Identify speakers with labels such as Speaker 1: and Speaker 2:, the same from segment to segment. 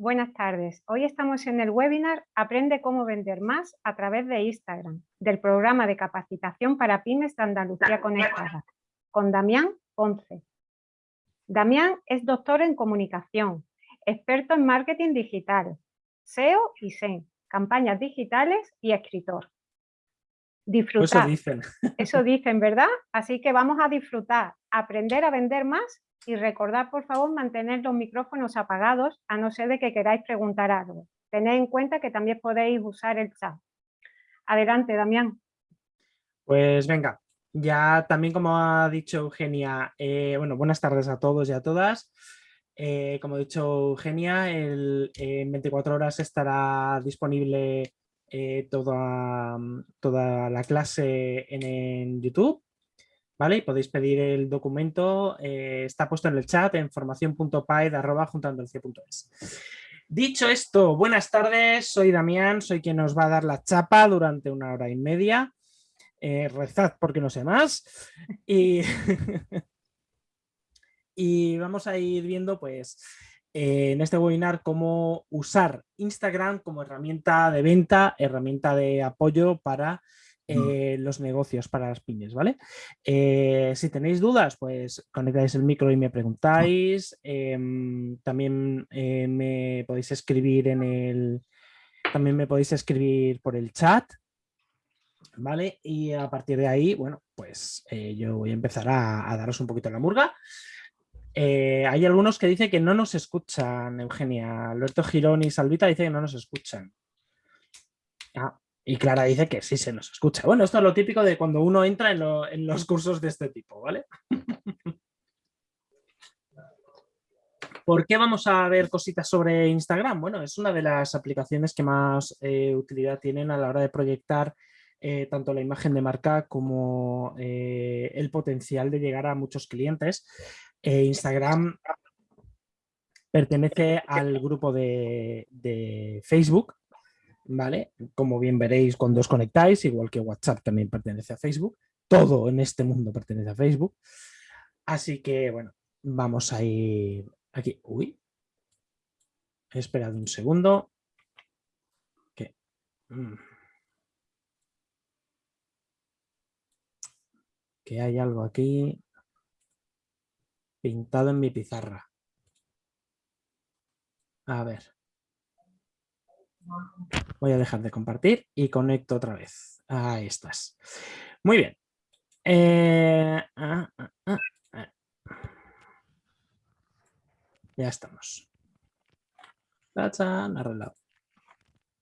Speaker 1: Buenas tardes. Hoy estamos en el webinar Aprende cómo vender más a través de Instagram, del programa de capacitación para pymes de Andalucía Conectada, con Damián Ponce. Damián es doctor en comunicación, experto en marketing digital, SEO y SEM, campañas digitales y escritor. Disfrutar.
Speaker 2: Eso dicen.
Speaker 1: Eso dicen, ¿verdad? Así que vamos a disfrutar, aprender a vender más y recordad, por favor, mantener los micrófonos apagados, a no ser de que queráis preguntar algo. Tened en cuenta que también podéis usar el chat. Adelante, Damián.
Speaker 2: Pues venga, ya también como ha dicho Eugenia, eh, bueno, buenas tardes a todos y a todas. Eh, como ha dicho Eugenia, en 24 horas estará disponible eh, toda, toda, la clase en YouTube ¿vale? Y podéis pedir el documento, eh, está puesto en el chat en formación.paed.es. Dicho esto, buenas tardes, soy Damián, soy quien nos va a dar la chapa durante una hora y media. Eh, rezad porque no sé más. Y, y vamos a ir viendo pues eh, en este webinar cómo usar Instagram como herramienta de venta, herramienta de apoyo para eh, los negocios para las pymes, ¿vale? Eh, si tenéis dudas, pues conectáis el micro y me preguntáis. Em, también eh, me podéis escribir en el... También me podéis escribir por el chat, ¿vale? Y a partir de ahí, bueno, pues yo voy a empezar a, daros un poquito la murga. hay algunos que dicen que no nos escuchan, Eugenia. Alberto Girón y Salvita dicen que no nos escuchan. Ah, y Clara dice que sí se nos escucha. Bueno, esto es lo típico de cuando uno entra en, los cursos de este tipo, ¿vale? ¿Por qué vamos a ver cositas sobre Instagram? Bueno, es una de las aplicaciones que más eh, utilidad tienen a la hora de proyectar eh, tanto la imagen de marca como eh, el potencial de llegar a muchos clientes. Instagram pertenece al grupo de Facebook ¿vale? Como bien veréis cuando os conectáis, igual que WhatsApp también pertenece a Facebook, todo en este mundo pertenece a Facebook. Así que, bueno, vamos a ir aquí. Uy, esperad un segundo. Que, mm. que hay algo aquí pintado en mi pizarra. A ver. Voy a dejar de compartir y conecto otra vez. Ahí estás. Muy bien. Eh, ah, ah, ah, ya estamos. Arreglado.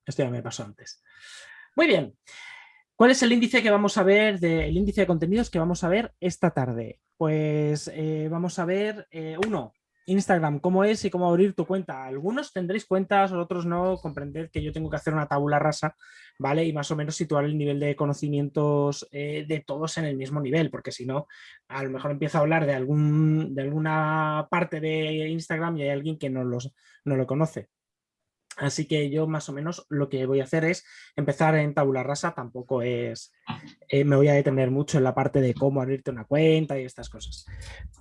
Speaker 2: Esto ya me pasó antes. Muy bien. ¿Cuál es el índice que vamos a ver, de, el índice de contenidos que vamos a ver esta tarde? Pues eh, vamos a ver, eh, uno, Instagram, cómo es y cómo abrir tu cuenta. Algunos tendréis cuentas, otros no. Comprender que yo tengo que hacer una tabula rasa, ¿vale? Y más o menos situar el nivel de conocimientos eh, de todos en el mismo nivel, porque si no, a lo mejor empiezo a hablar de, algún, de alguna parte de Instagram y hay alguien que no, los, no lo conoce. Así que yo más o menos lo que voy a hacer es empezar en tabula rasa, tampoco es, eh, me voy a detener mucho en la parte de cómo abrirte una cuenta y estas cosas,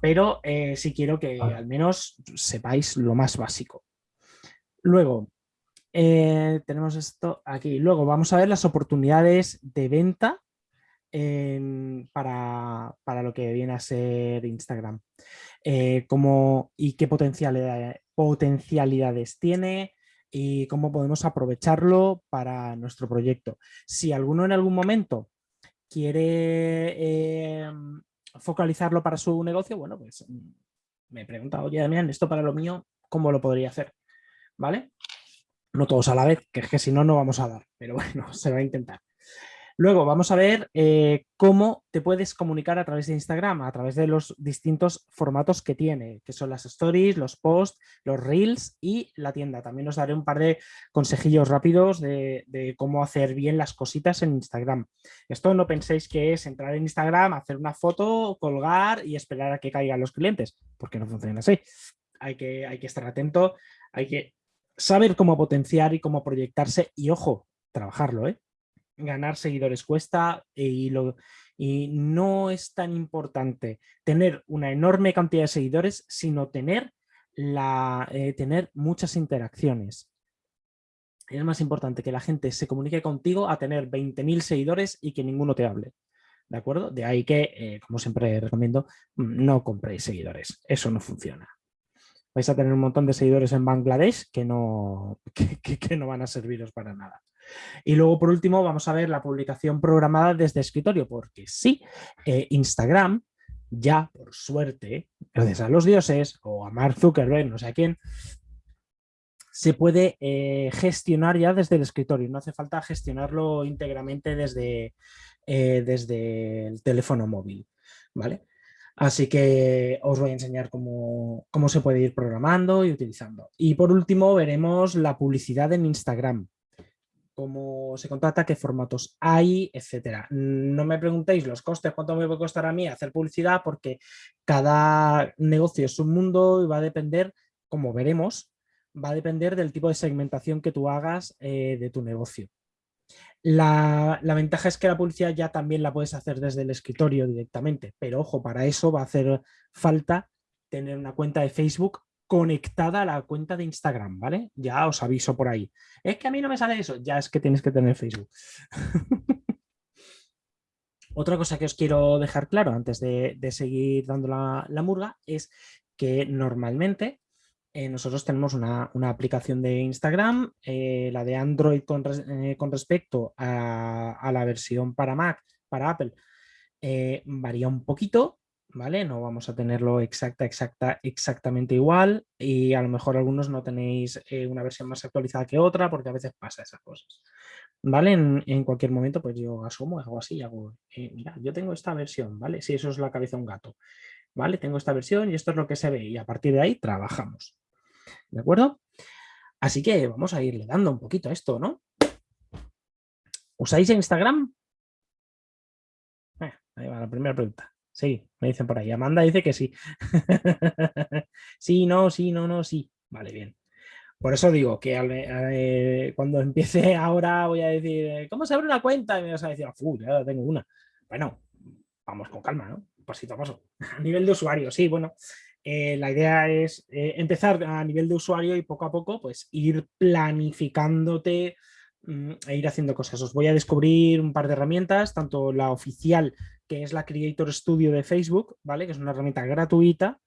Speaker 2: pero eh, sí quiero que al menos sepáis lo más básico. Luego, eh, tenemos esto aquí, luego vamos a ver las oportunidades de venta para, para, lo que viene a ser Instagram. cómo y qué potencialidades tiene, y cómo podemos aprovecharlo para nuestro proyecto. Si alguno en algún momento quiere em, focalizarlo para su negocio, bueno, pues mm, me pregunta, oye Damián, esto para lo mío, ¿cómo lo podría hacer? ¿Vale? No todos a la vez, que es que si no, no vamos a dar, pero bueno, se va a intentar. Luego vamos a ver eh, cómo te puedes comunicar a través de Instagram, a través de los distintos formatos que tiene, que son las stories, los posts, los reels y la tienda. También os daré un par de consejillos rápidos de, cómo hacer bien las cositas en Instagram. Esto no penséis que es entrar en Instagram, hacer una foto, colgar y esperar a que caigan los clientes, porque no funciona así. Hay que, hay que estar atento, hay que saber cómo potenciar y cómo proyectarse y, ojo, trabajarlo, ¿eh? Ganar seguidores cuesta y, lo, y no es tan importante tener una enorme cantidad de seguidores, sino tener la, eh, tener muchas interacciones. Es más importante que la gente se comunique contigo a tener 20.000 seguidores y que ninguno te hable. ¿De acuerdo? De ahí que, eh, como siempre recomiendo, mm, no compréis seguidores. Eso no funciona. Vais a tener un montón de seguidores en Bangladesh que no, que, no van a serviros para nada. Y luego, por último, vamos a ver la publicación programada desde escritorio, porque sí, eh, Instagram ya, por suerte, gracias a los dioses o a Mark Zuckerberg, no sé a quién, se puede eh, gestionar ya desde el escritorio. No hace falta gestionarlo íntegramente desde, eh, desde el teléfono móvil. ¿vale? Así que os voy a enseñar cómo, cómo se puede ir programando y utilizando. Y por último veremos la publicidad en Instagram cómo se contrata, qué formatos hay, etcétera. No me preguntéis los costes, cuánto me puede costar a mí hacer publicidad, porque cada negocio es un mundo y va a depender, como veremos, va a depender del tipo de segmentación que tú hagas eh, de tu negocio. La, la, ventaja es que la publicidad ya también la puedes hacer desde el escritorio directamente, pero ojo, para eso va a hacer falta tener una cuenta de Facebook conectada a la cuenta de Instagram, ¿vale? Ya os aviso por ahí. Es que a mí no me sale eso, ya es que tienes que tener Facebook. Otra cosa que os quiero dejar claro antes de, seguir dando la, murga es que normalmente eh, nosotros tenemos una, aplicación de Instagram, eh, la de Android con, eh, respecto a, la versión para Mac, para Apple, varía un poquito, ¿vale? No vamos a tenerlo exacta, exacta, exactamente igual y a lo mejor algunos no tenéis eh, una versión más actualizada que otra porque a veces pasa esas cosas, ¿vale? En, cualquier momento pues yo asumo, hago así, hago, eh, mira, yo tengo esta versión, ¿vale? Si eso es la cabeza de un gato, ¿vale? Tengo esta versión y esto es lo que se ve y a partir de ahí trabajamos, ¿de acuerdo? Así que vamos a irle dando un poquito a esto, ¿no? ¿Usáis Instagram? Eh, ahí va la primera pregunta. Sí, me dicen por ahí. Amanda dice que sí. sí, no, sí, no, no, sí. Vale, bien. Por eso digo que eh, cuando empiece ahora voy a decir, eh, ¿cómo se abre una cuenta? Y me vas a decir, ¡Uf, ya tengo una. Bueno, vamos con calma, ¿no? Pasito a paso. A nivel de usuario, sí, bueno. Eh, la idea es empezar a nivel de usuario y poco a poco pues ir planificándote mm, e ir haciendo cosas. Os voy a descubrir un par de herramientas, tanto la oficial que es la Creator Studio de Facebook, ¿vale? que es una herramienta gratuita,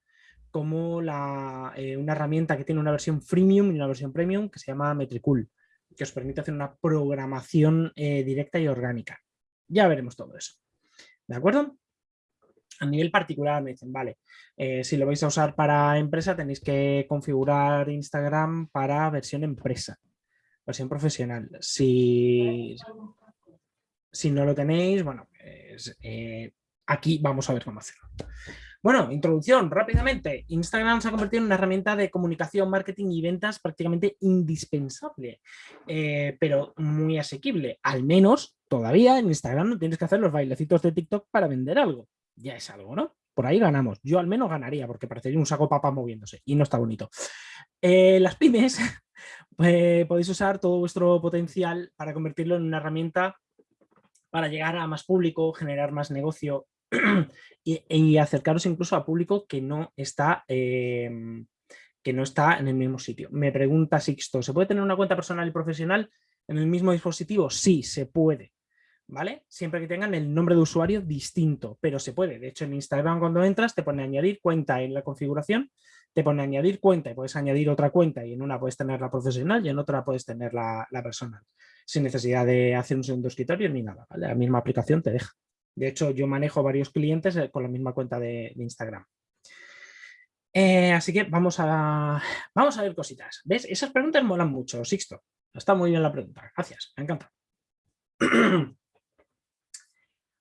Speaker 2: como la, eh, una herramienta que tiene una versión freemium y una versión premium que se llama Metricool, que os permite hacer una programación eh, directa y orgánica. Ya veremos todo eso. ¿De acuerdo? A nivel particular me dicen, vale, eh, si lo vais a usar para empresa tenéis que configurar Instagram para versión empresa, versión profesional. Si, si no lo tenéis, bueno, eh, aquí vamos a ver cómo hacerlo. Bueno, introducción, rápidamente. Instagram se ha convertido en una herramienta de comunicación, marketing y ventas prácticamente indispensable, eh, pero muy asequible. Al menos, todavía en Instagram no tienes que hacer los bailecitos de TikTok para vender algo. Ya es algo, ¿no? Por ahí ganamos. Yo al menos ganaría, porque parecería un saco papa moviéndose y no está bonito. Eh, las pymes, podéis usar todo vuestro potencial para convertirlo en una herramienta para llegar a más público, generar más negocio y, acercaros incluso a público que no está... Em, que no está en el mismo sitio. Me pregunta Sixto, ¿se puede tener una cuenta personal y profesional en el mismo dispositivo? Sí, se puede. ¿Vale? Siempre que tengan el nombre de usuario distinto, pero se puede. De hecho, en Instagram cuando entras te pone añadir cuenta en la configuración, te pone añadir cuenta y puedes añadir otra cuenta y en una puedes tener la profesional y en otra puedes tener la personal sin necesidad de hacer un segundo escritorio ni nada, La misma aplicación te deja. De hecho, yo manejo varios clientes eh, con la misma cuenta de, Instagram. Eh, así que vamos a, vamos a ver cositas. ¿Ves? Esas preguntas molan mucho, Sixto. Está muy bien la pregunta. Gracias, me encanta.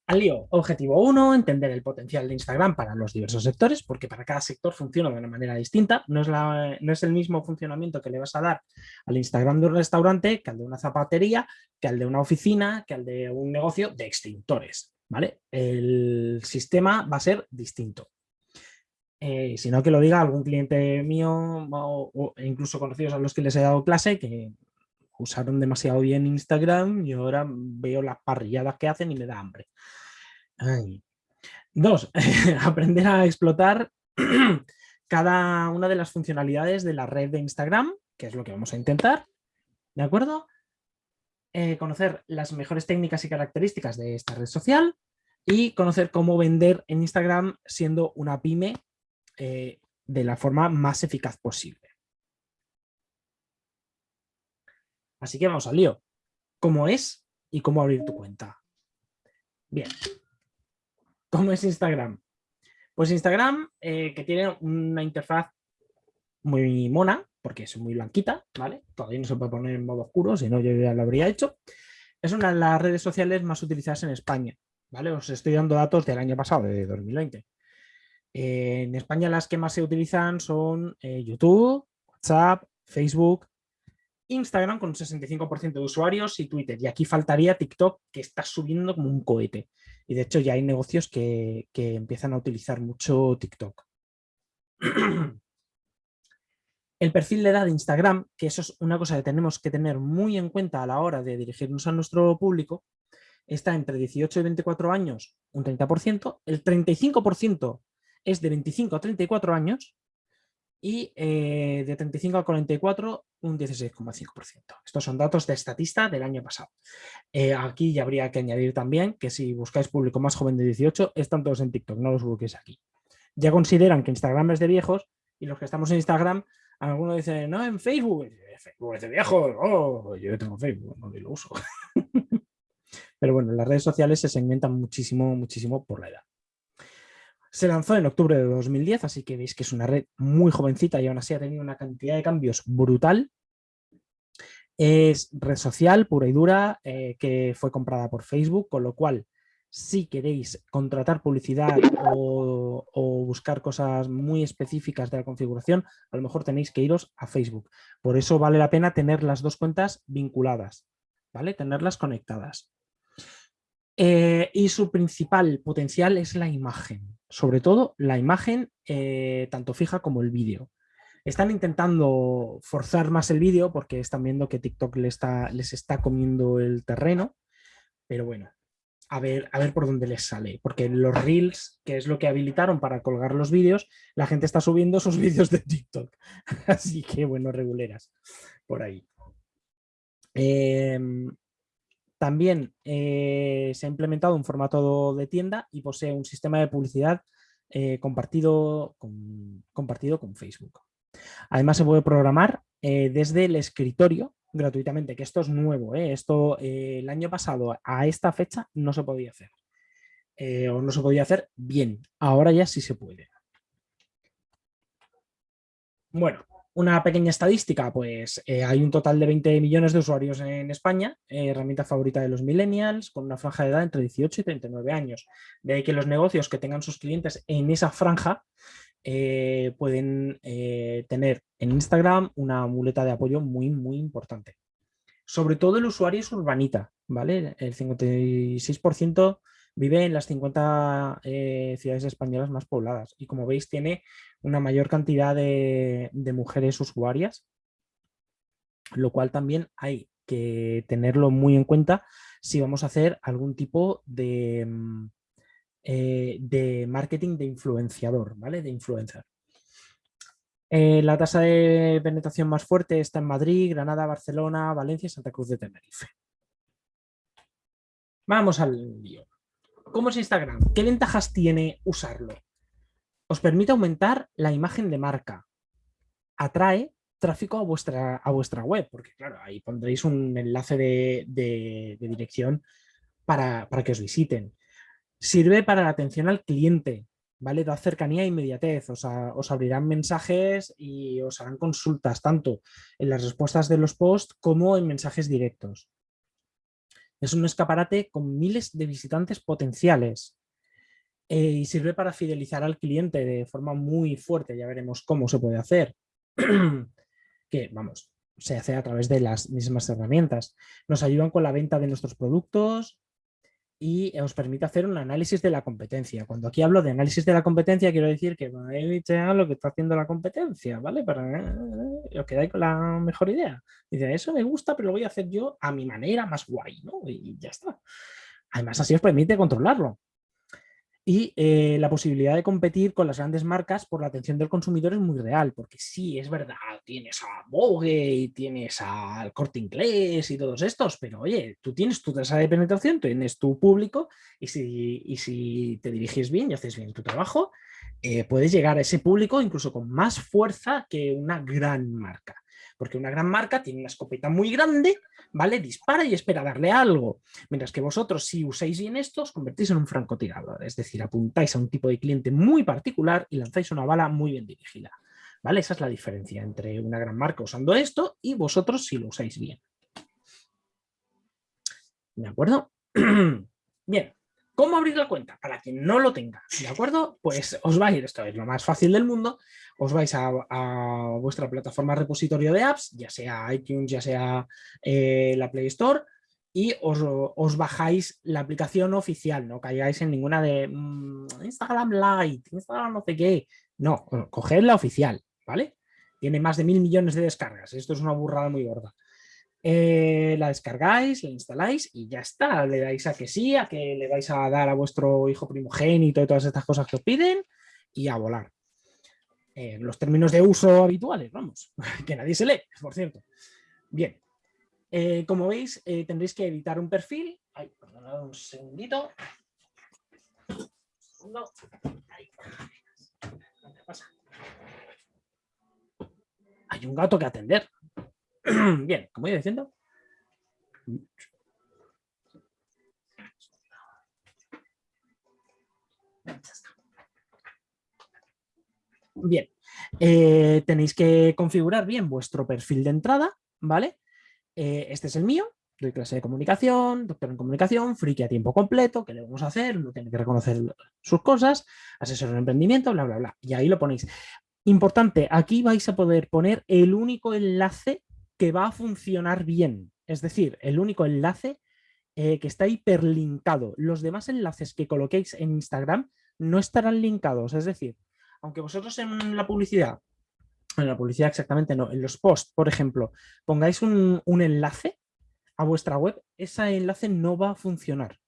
Speaker 2: Al lío, objetivo 1, entender el potencial de Instagram para los diversos sectores, porque para cada sector funciona de una manera distinta. No es, el mismo funcionamiento que le vas a dar al Instagram de un restaurante que al de una zapatería, que al de una oficina, que al de un negocio de extintores. ¿vale? El sistema va a ser distinto. Eh, si no que lo diga algún cliente mío o, incluso conocidos a los que les he dado clase que usaron demasiado bien Instagram y ahora veo las parrilladas que hacen y me da hambre. Dos, aprender a explotar cada una de las funcionalidades de la red de Instagram, que es lo que vamos a intentar, ¿de acuerdo? Eh, conocer las mejores técnicas y características de esta red social y conocer cómo vender en Instagram siendo una pyme eh, de la forma más eficaz posible. Así que vamos al lío. ¿Cómo es y cómo abrir tu cuenta? Bien. ¿Cómo es Instagram? Pues Instagram, eh, que tiene una interfaz muy mona, porque es muy blanquita, ¿vale? Todavía no se puede poner en modo oscuro, si no yo ya lo habría hecho. Es una de las redes sociales más utilizadas en España, ¿vale? Os estoy dando datos del año pasado, de 2020. Eh, en España las que más se utilizan son eh, YouTube, WhatsApp, Facebook, Instagram con un 65% de usuarios y Twitter. Y aquí faltaría TikTok, que está subiendo como un cohete. Y de hecho ya hay negocios que, que empiezan a utilizar mucho TikTok. El perfil de edad de Instagram, que eso es una cosa que tenemos que tener muy en cuenta a la hora de dirigirnos a nuestro público, está entre 18 y 24 años, un 30%, el 35% es de 25 a 34 años y eh, de 35 a 44 un 16,5%. Estos son datos de estatista del año pasado. Eh, aquí ya habría que añadir también que si buscáis público más joven de 18, están todos en TikTok, no los busquéis aquí. Ya consideran que Instagram es de viejos y los que estamos en Instagram algunos dicen, no, en Facebook. Facebook es de viejo. Oh, yo tengo Facebook, no lo uso. Pero bueno, las redes sociales se segmentan muchísimo, muchísimo por la edad. Se lanzó en octubre de 2010, así que veis que es una red muy jovencita y aún así ha tenido una cantidad de cambios brutal. Es red social pura y dura eh, que fue comprada por Facebook, con lo cual si queréis contratar publicidad o, buscar cosas muy específicas de la configuración, a lo mejor tenéis que iros a Facebook. Por eso vale la pena tener las dos cuentas vinculadas, ¿vale? Tenerlas conectadas. Eh, y su principal potencial es la imagen, sobre todo la imagen eh, tanto fija como el vídeo. Están intentando forzar más el vídeo porque están viendo que TikTok les está, les está comiendo el terreno, pero bueno, a ver, a ver por dónde les sale. Porque los Reels, que es lo que habilitaron para colgar los vídeos, la gente está subiendo sus vídeos de TikTok. Así que, bueno, reguleras por ahí. Em, también eh, se ha implementado un formato de tienda y posee un sistema de publicidad eh, compartido, con, compartido con Facebook. Además se puede programar eh, desde el escritorio gratuitamente, que esto es nuevo, esto el año pasado a esta fecha no se podía hacer, o no se podía hacer bien, ahora ya sí se puede. Bueno, una pequeña estadística, pues hay un total de 20 millones de usuarios en España, herramienta favorita de los millennials, con una franja de edad entre 18 y 39 años. De ahí que los negocios que tengan sus clientes en esa franja eh, pueden eh, tener en Instagram una muleta de apoyo muy, muy importante. Sobre todo el usuario es urbanita, ¿vale? El 56% vive en las 50 eh, ciudades españolas más pobladas y como veis tiene una mayor cantidad de, mujeres usuarias, lo cual también hay que tenerlo muy en cuenta si vamos a hacer algún tipo de, mm, eh, de marketing de influenciador, ¿vale? De influencer. Eh, la tasa de penetración más fuerte está en Madrid, Granada, Barcelona, Valencia y Santa Cruz de Tenerife. Vamos al lío. ¿Cómo es Instagram? ¿Qué ventajas tiene usarlo? Os permite aumentar la imagen de marca. Atrae tráfico a vuestra, a vuestra web, porque claro, ahí pondréis un enlace de, dirección para, para, que os visiten. Sirve para la atención al cliente, ¿vale? Da cercanía e inmediatez, os, os abrirán mensajes y os harán consultas tanto en las respuestas de los posts como en mensajes directos. Es un escaparate con miles de visitantes potenciales eh, y sirve para fidelizar al cliente de forma muy fuerte, ya veremos cómo se puede hacer. que, vamos, se hace a través de las mismas herramientas. Nos ayudan con la venta de nuestros productos, y os permite hacer un análisis de la competencia. Cuando aquí hablo de análisis de la competencia, quiero decir que lo que está haciendo la competencia, ¿vale? Para os quedáis con la mejor idea. Dice, eso me gusta, pero lo voy a hacer yo a mi manera más guay, ¿no? Y ya está. Además, así os permite controlarlo. Y eh, la posibilidad de competir con las grandes marcas por la atención del consumidor es muy real, porque sí, es verdad, tienes a Vogue y tienes al Corte Inglés y todos estos, pero oye, tú tienes tu tasa de penetración, tienes tu público y si, y si te diriges bien y haces bien tu trabajo, eh, puedes llegar a ese público incluso con más fuerza que una gran marca. Porque una gran marca tiene una escopeta muy grande, ¿vale? Dispara y espera darle algo. Mientras que vosotros, si usáis bien esto, os convertís en un francotirador. Es decir, apuntáis a un tipo de cliente muy particular y lanzáis una bala muy bien dirigida. ¿Vale? Esa es la diferencia entre una gran marca usando esto y vosotros si lo usáis bien. ¿De acuerdo? bien. ¿Cómo abrir la cuenta? Para quien no lo tenga, ¿de acuerdo? Pues os va a ir, esto es lo más fácil del mundo, os vais a, vuestra plataforma repositorio de apps, ya sea iTunes, ya sea eh, la Play Store, y os, bajáis la aplicación oficial, no caigáis en ninguna de mm, Instagram Lite, Instagram no sé qué, no, coged la oficial, ¿vale? Tiene más de mil millones de descargas, esto es una burrada muy gorda. Eh, la descargáis, la instaláis y ya está. Le dais a que sí, a que le vais a dar a vuestro hijo primogénito y todas estas cosas que os piden y a volar. los términos de uso habituales, vamos, que nadie se lee, por cierto. Bien, eh, como veis, eh, tendréis que editar un perfil. Ay, perdonad un segundito. Hay un gato que atender. Bien, como iba diciendo. Bien, eh, tenéis que configurar bien vuestro perfil de entrada, ¿vale? Eh, este es el mío, doy clase de comunicación, doctor en comunicación, friki a tiempo completo, ¿qué le vamos a hacer? No tiene que reconocer sus cosas, asesor en emprendimiento, bla, bla, bla. Y ahí lo ponéis. Importante, aquí vais a poder poner el único enlace que va a funcionar bien. Es decir, el único enlace eh, que está hiperlinkado. Los demás enlaces que coloquéis en Instagram no estarán linkados. Es decir, aunque vosotros en la publicidad, en la publicidad exactamente no, en los posts, por ejemplo, pongáis un, un enlace a vuestra web, ese enlace no va a funcionar.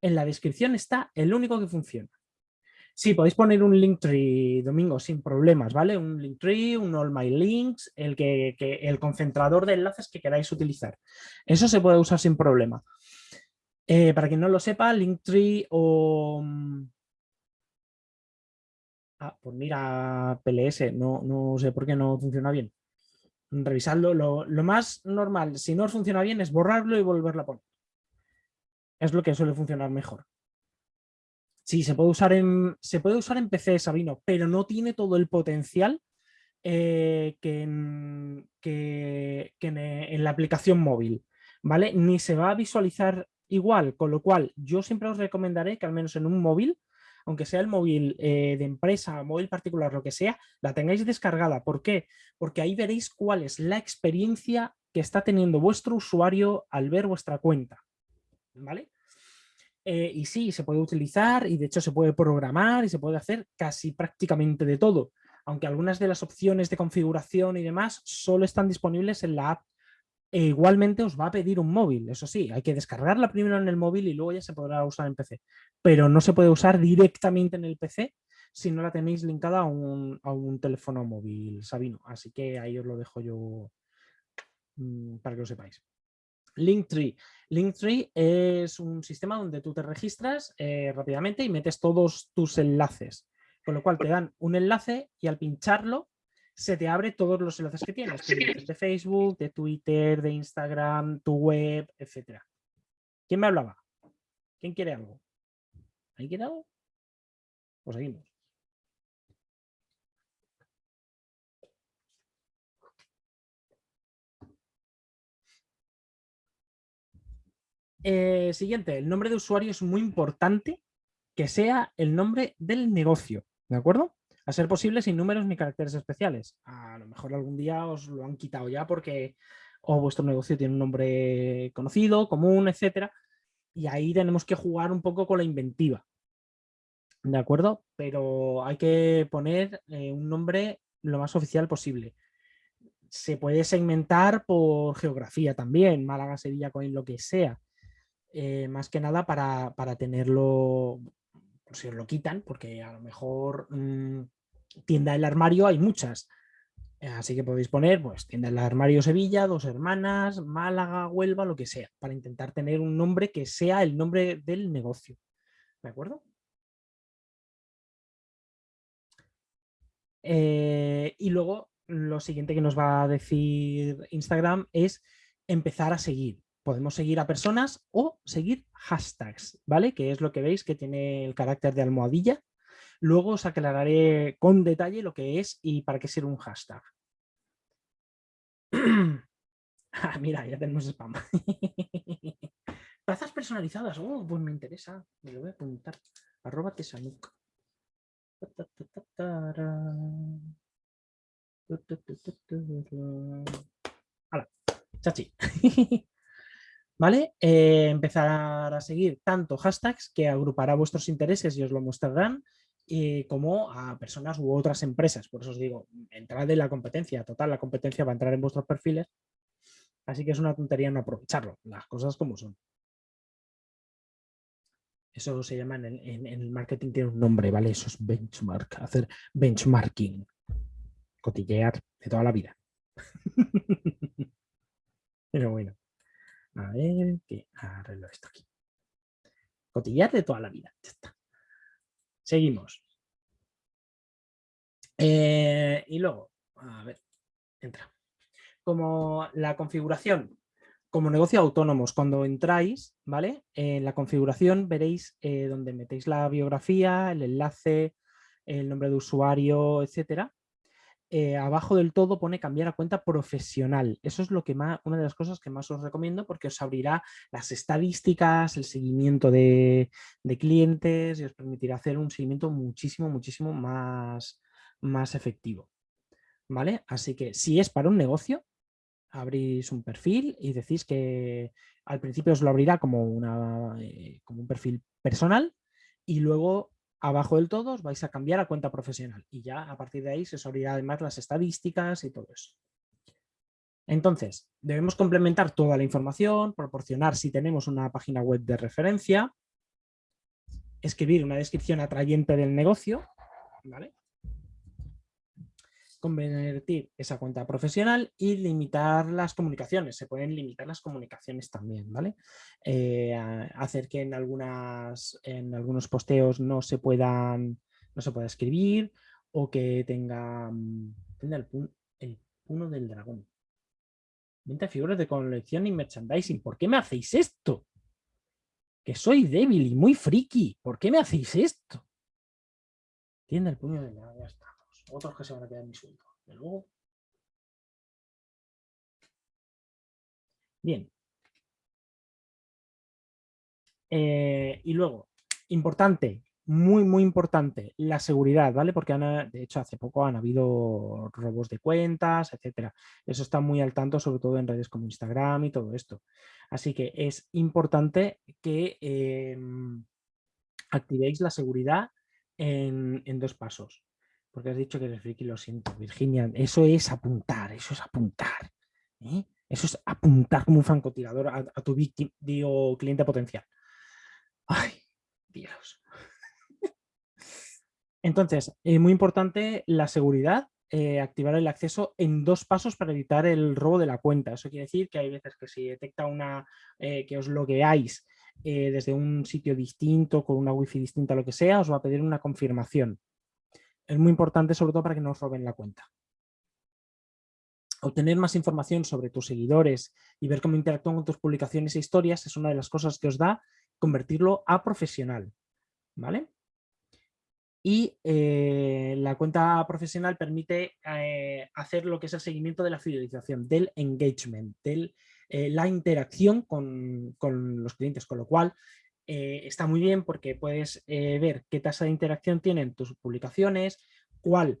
Speaker 2: En la descripción está el único que funciona. Sí, podéis poner un Linktree, Domingo, sin problemas, ¿vale? Un Linktree, un All My Links, el, que, el concentrador de enlaces que queráis utilizar. Eso se puede usar sin problema. Eh, para quien no lo sepa, Linktree o... Mm, ah, pues mira, PLS, no, no sé por qué no funciona bien. Revisadlo. Lo, lo más normal, si no os funciona bien, es borrarlo y volverlo a poner. Es lo que suele funcionar mejor. Sí, se puede usar en, se puede usar en PC, Sabino, pero no tiene todo el potencial eh, que, en, en, la aplicación móvil, ¿vale? Ni se va a visualizar igual, con lo cual yo siempre os recomendaré que al menos en un móvil, aunque sea el móvil eh, de empresa, móvil particular, lo que sea, la tengáis descargada. ¿Por qué? Porque ahí veréis cuál es la experiencia que está teniendo vuestro usuario al ver vuestra cuenta, ¿vale? Eh, y sí, se puede utilizar y de hecho se puede programar y se puede hacer casi prácticamente de todo, aunque algunas de las opciones de configuración y demás solo están disponibles en la app. E igualmente os va a pedir un móvil, eso sí, hay que descargarla primero en el móvil y luego ya se podrá usar en PC. Pero no se puede usar directamente en el PC si no la tenéis linkada a un, a un teléfono móvil, Sabino. Así que ahí os lo dejo yo mm, para que lo sepáis. Linktree. Linktree es un sistema donde tú te registras eh, rápidamente y metes todos tus enlaces. Con lo cual te dan un enlace y al pincharlo se te abre todos los enlaces que tienes. de Facebook, de Twitter, de Instagram, tu web, etc. ¿Quién me hablaba? ¿Quién quiere algo? ¿Hay quiere algo? Pues seguimos. Eh, siguiente, el nombre de usuario es muy importante que sea el nombre del negocio, ¿de acuerdo? A ser posible sin números ni caracteres especiales. A lo mejor algún día os lo han quitado ya porque o vuestro negocio tiene un nombre conocido, común, etcétera, y ahí tenemos que jugar un poco con la inventiva. ¿De acuerdo? Pero hay que poner eh, un nombre lo más oficial posible. Se puede segmentar por geografía también, Málaga, Sevilla, Coín, lo que sea. Eh, más que nada para, tenerlo, por si os lo quitan, porque a lo mejor mm, tienda del armario hay muchas. Así que podéis poner pues tienda del armario Sevilla, dos hermanas, Málaga, Huelva, lo que sea, para intentar tener un nombre que sea el nombre del negocio. ¿De acuerdo? Eh, y luego lo siguiente que nos va a decir Instagram es empezar a seguir. Podemos seguir a personas o seguir hashtags, ¿vale? Que es lo que veis que tiene el carácter de almohadilla. Luego os aclararé con detalle lo que es y para qué sirve un hashtag. ah, mira, ya tenemos spam. Tazas personalizadas. Oh, pues me interesa. Me lo voy a apuntar. Arroba tesanuk. Hola, chachi. ¿Vale? Eh, empezar a seguir tanto hashtags que agrupará vuestros intereses y os lo mostrarán, eh, como a personas u otras empresas. Por eso os digo, entrad en la competencia. Total, la competencia va a entrar en vuestros perfiles. Así que es una tontería no aprovecharlo, las cosas como son. Eso se llama en el, marketing, tiene un nombre, ¿vale? Eso es benchmark, hacer benchmarking, cotillear de toda la vida. Pero bueno, a ver, que arreglo esto aquí. Cotillear de toda la vida, ya está. Seguimos. Eh, y luego, a ver, entra. Como la configuración como negocio autónomos, cuando entráis, ¿vale? En la configuración veréis eh, donde metéis la biografía, el enlace, el nombre de usuario, etcétera. Eh, abajo del todo pone cambiar a cuenta profesional. Eso es lo que más, una de las cosas que más os recomiendo porque os abrirá las estadísticas, el seguimiento de, clientes y os permitirá hacer un seguimiento muchísimo, muchísimo más, más efectivo. ¿Vale? Así que si es para un negocio, abrís un perfil y decís que al principio os lo abrirá como, una, eh, como un perfil personal y luego abajo del todo vais a cambiar a cuenta profesional y ya a partir de ahí se os abrirá además las estadísticas y todo eso. Entonces, debemos complementar toda la información, proporcionar si tenemos una página web de referencia, escribir una descripción atrayente del negocio, ¿vale? Convertir esa cuenta profesional y limitar las comunicaciones. Se pueden limitar las comunicaciones también, ¿vale? Eh, hacer que en, algunas, en algunos posteos no se puedan no se pueda escribir o que tenga, mm, el, puno del dragón. 20 figuras de colección y merchandising. ¿Por qué me hacéis esto? Que soy débil y muy friki. ¿Por qué me hacéis esto? Tienda el puño del dragón. Ya está otros que se van a quedar en mi sueldo. luego. Bien. Eh, y luego, importante, muy, muy importante, la seguridad, ¿vale? Porque de hecho hace poco han habido robos de cuentas, etcétera. Eso está muy al tanto, sobre todo en redes como Instagram y todo esto. Así que es importante que em, activéis la seguridad en, dos pasos. Porque has dicho que eres friki, lo siento, Virginia. Eso es apuntar, eso es apuntar. ¿eh? Eso es apuntar como un francotirador a, tu víctima, digo, cliente potencial. Ay, Dios. Entonces, es muy importante la seguridad, eh, activar el acceso en dos pasos para evitar el robo de la cuenta. Eso quiere decir que hay veces que si detecta una eh, que os logueáis desde un sitio distinto, con una wifi distinta, lo que sea, os va a pedir una confirmación es muy importante sobre todo para que no os roben la cuenta. Obtener más información sobre tus seguidores y ver cómo interactúan con tus publicaciones e historias es una de las cosas que os da convertirlo a profesional. ¿vale? Y eh, la cuenta profesional permite eh, hacer lo que es el seguimiento de la fidelización, del engagement, de eh, la interacción con, con, los clientes, con lo cual eh, está muy bien porque puedes eh, ver qué tasa de interacción tienen tus publicaciones, cuál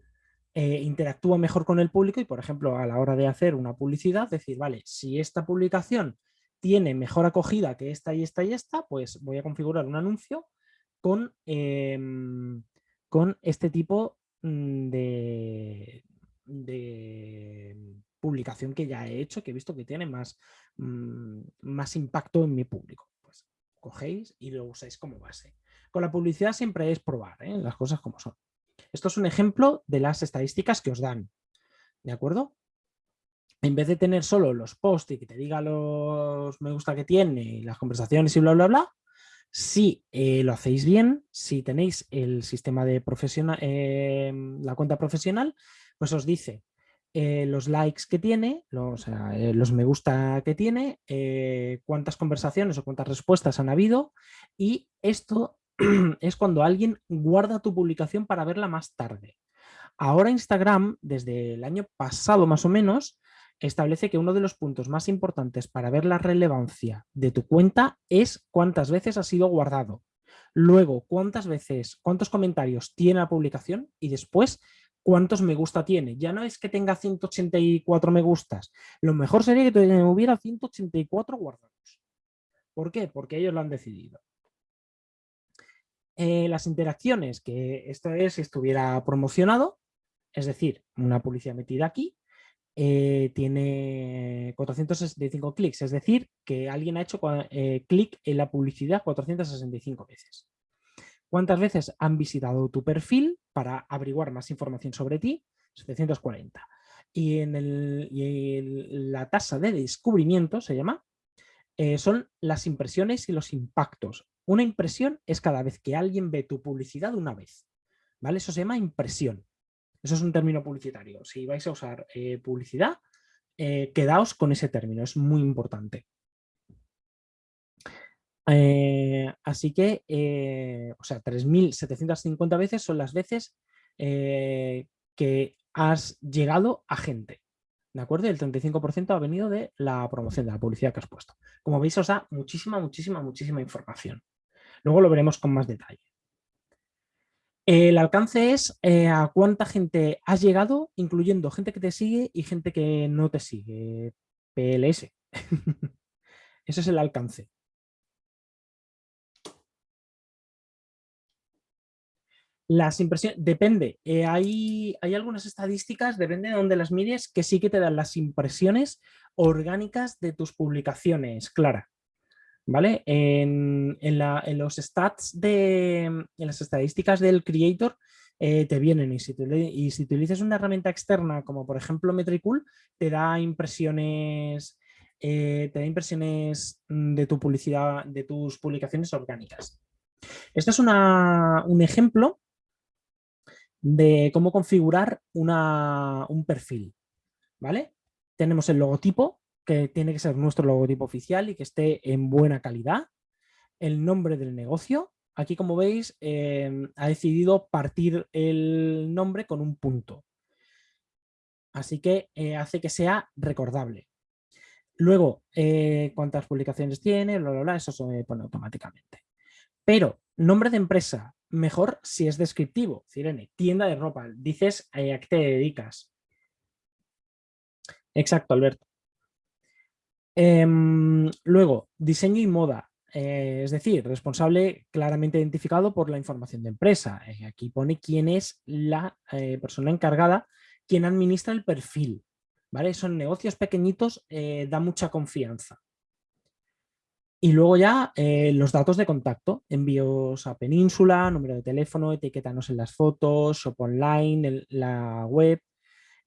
Speaker 2: eh, interactúa mejor con el público y, por ejemplo, a la hora de hacer una publicidad, decir, vale, si esta publicación tiene mejor acogida que esta y esta y esta, pues voy a configurar un anuncio con, em, con este tipo mm, de, de publicación que ya he hecho, que he visto que tiene más, mm, más impacto en mi público cogéis y lo usáis como base. Con la publicidad siempre es probar ¿eh? las cosas como son. Esto es un ejemplo de las estadísticas que os dan. ¿De acuerdo? En vez de tener solo los posts y que te diga los me gusta que tiene y las conversaciones y bla, bla, bla, si eh, lo hacéis bien, si tenéis el sistema de profesional, em, la cuenta profesional, pues os dice eh, los likes que tiene, los, eh, los me gusta que tiene, cuántas conversaciones o cuántas respuestas han habido y esto es cuando alguien guarda tu publicación para verla más tarde. Ahora Instagram, desde el año pasado más o menos, establece que uno de los puntos más importantes para ver la relevancia de tu cuenta es cuántas veces ha sido guardado. Luego, cuántas veces, cuántos comentarios tiene la publicación y después cuántos me gusta tiene. Ya no es que tenga 184 me gustas. Lo mejor sería que hubiera 184 guardados. ¿Por qué? Porque ellos lo han decidido. Eh, las interacciones, que esto es si estuviera promocionado, es decir, una publicidad metida aquí, eh, tiene 465 clics, es decir, que alguien ha hecho eh, clic en la publicidad 465 veces. ¿Cuántas veces han visitado tu perfil para averiguar más información sobre ti? 740. Y, en el, la tasa de descubrimiento, se llama, eh, son las impresiones y los impactos. Una impresión es cada vez que alguien ve tu publicidad una vez. ¿vale? Eso se llama impresión. Eso es un término publicitario. Si vais a usar eh, publicidad, eh, quedaos con ese término, es muy importante. Eh, así que, o sea, 3.750 veces son las veces que has llegado a gente. ¿De acuerdo? Y el 35% ha venido de la promoción, de la publicidad que has puesto. Como veis, os da muchísima, muchísima, muchísima información. Luego lo veremos con más detalle. El alcance es eh, a cuánta gente has llegado, incluyendo gente que te sigue y gente que no te sigue. PLS. Ese es el alcance. Las impresiones, depende, eh, hay, hay, algunas estadísticas, depende de dónde las mires, que sí que te dan las impresiones orgánicas de tus publicaciones, Clara. ¿vale? En, los stats, de, en las estadísticas del creator eh, te vienen y si, y si utilizas una herramienta externa como por ejemplo Metricool, te da impresiones, eh, te da impresiones de tu publicidad, de tus publicaciones orgánicas. Este es un ejemplo de cómo configurar un perfil, ¿vale? Tenemos el logotipo, que tiene que ser nuestro logotipo oficial y que esté en buena calidad. El nombre del negocio. Aquí, como veis, em, ha decidido partir el nombre con un punto. Así que eh, hace que sea recordable. Luego, eh, cuántas publicaciones tiene, eso se pone automáticamente. Pero, nombre de empresa, mejor si es descriptivo. Cirene, tienda de ropa, dices eh, a qué te dedicas. Exacto, Alberto. Em, luego, diseño y moda, eh, es decir, responsable claramente identificado por la información de empresa. Eh, aquí pone quién es la persona encargada, quién administra el perfil. ¿vale? Son negocios pequeñitos, da mucha confianza. Y luego ya los datos de contacto, envíos a Península, número de teléfono, etiquetanos en las fotos, shop online, la web,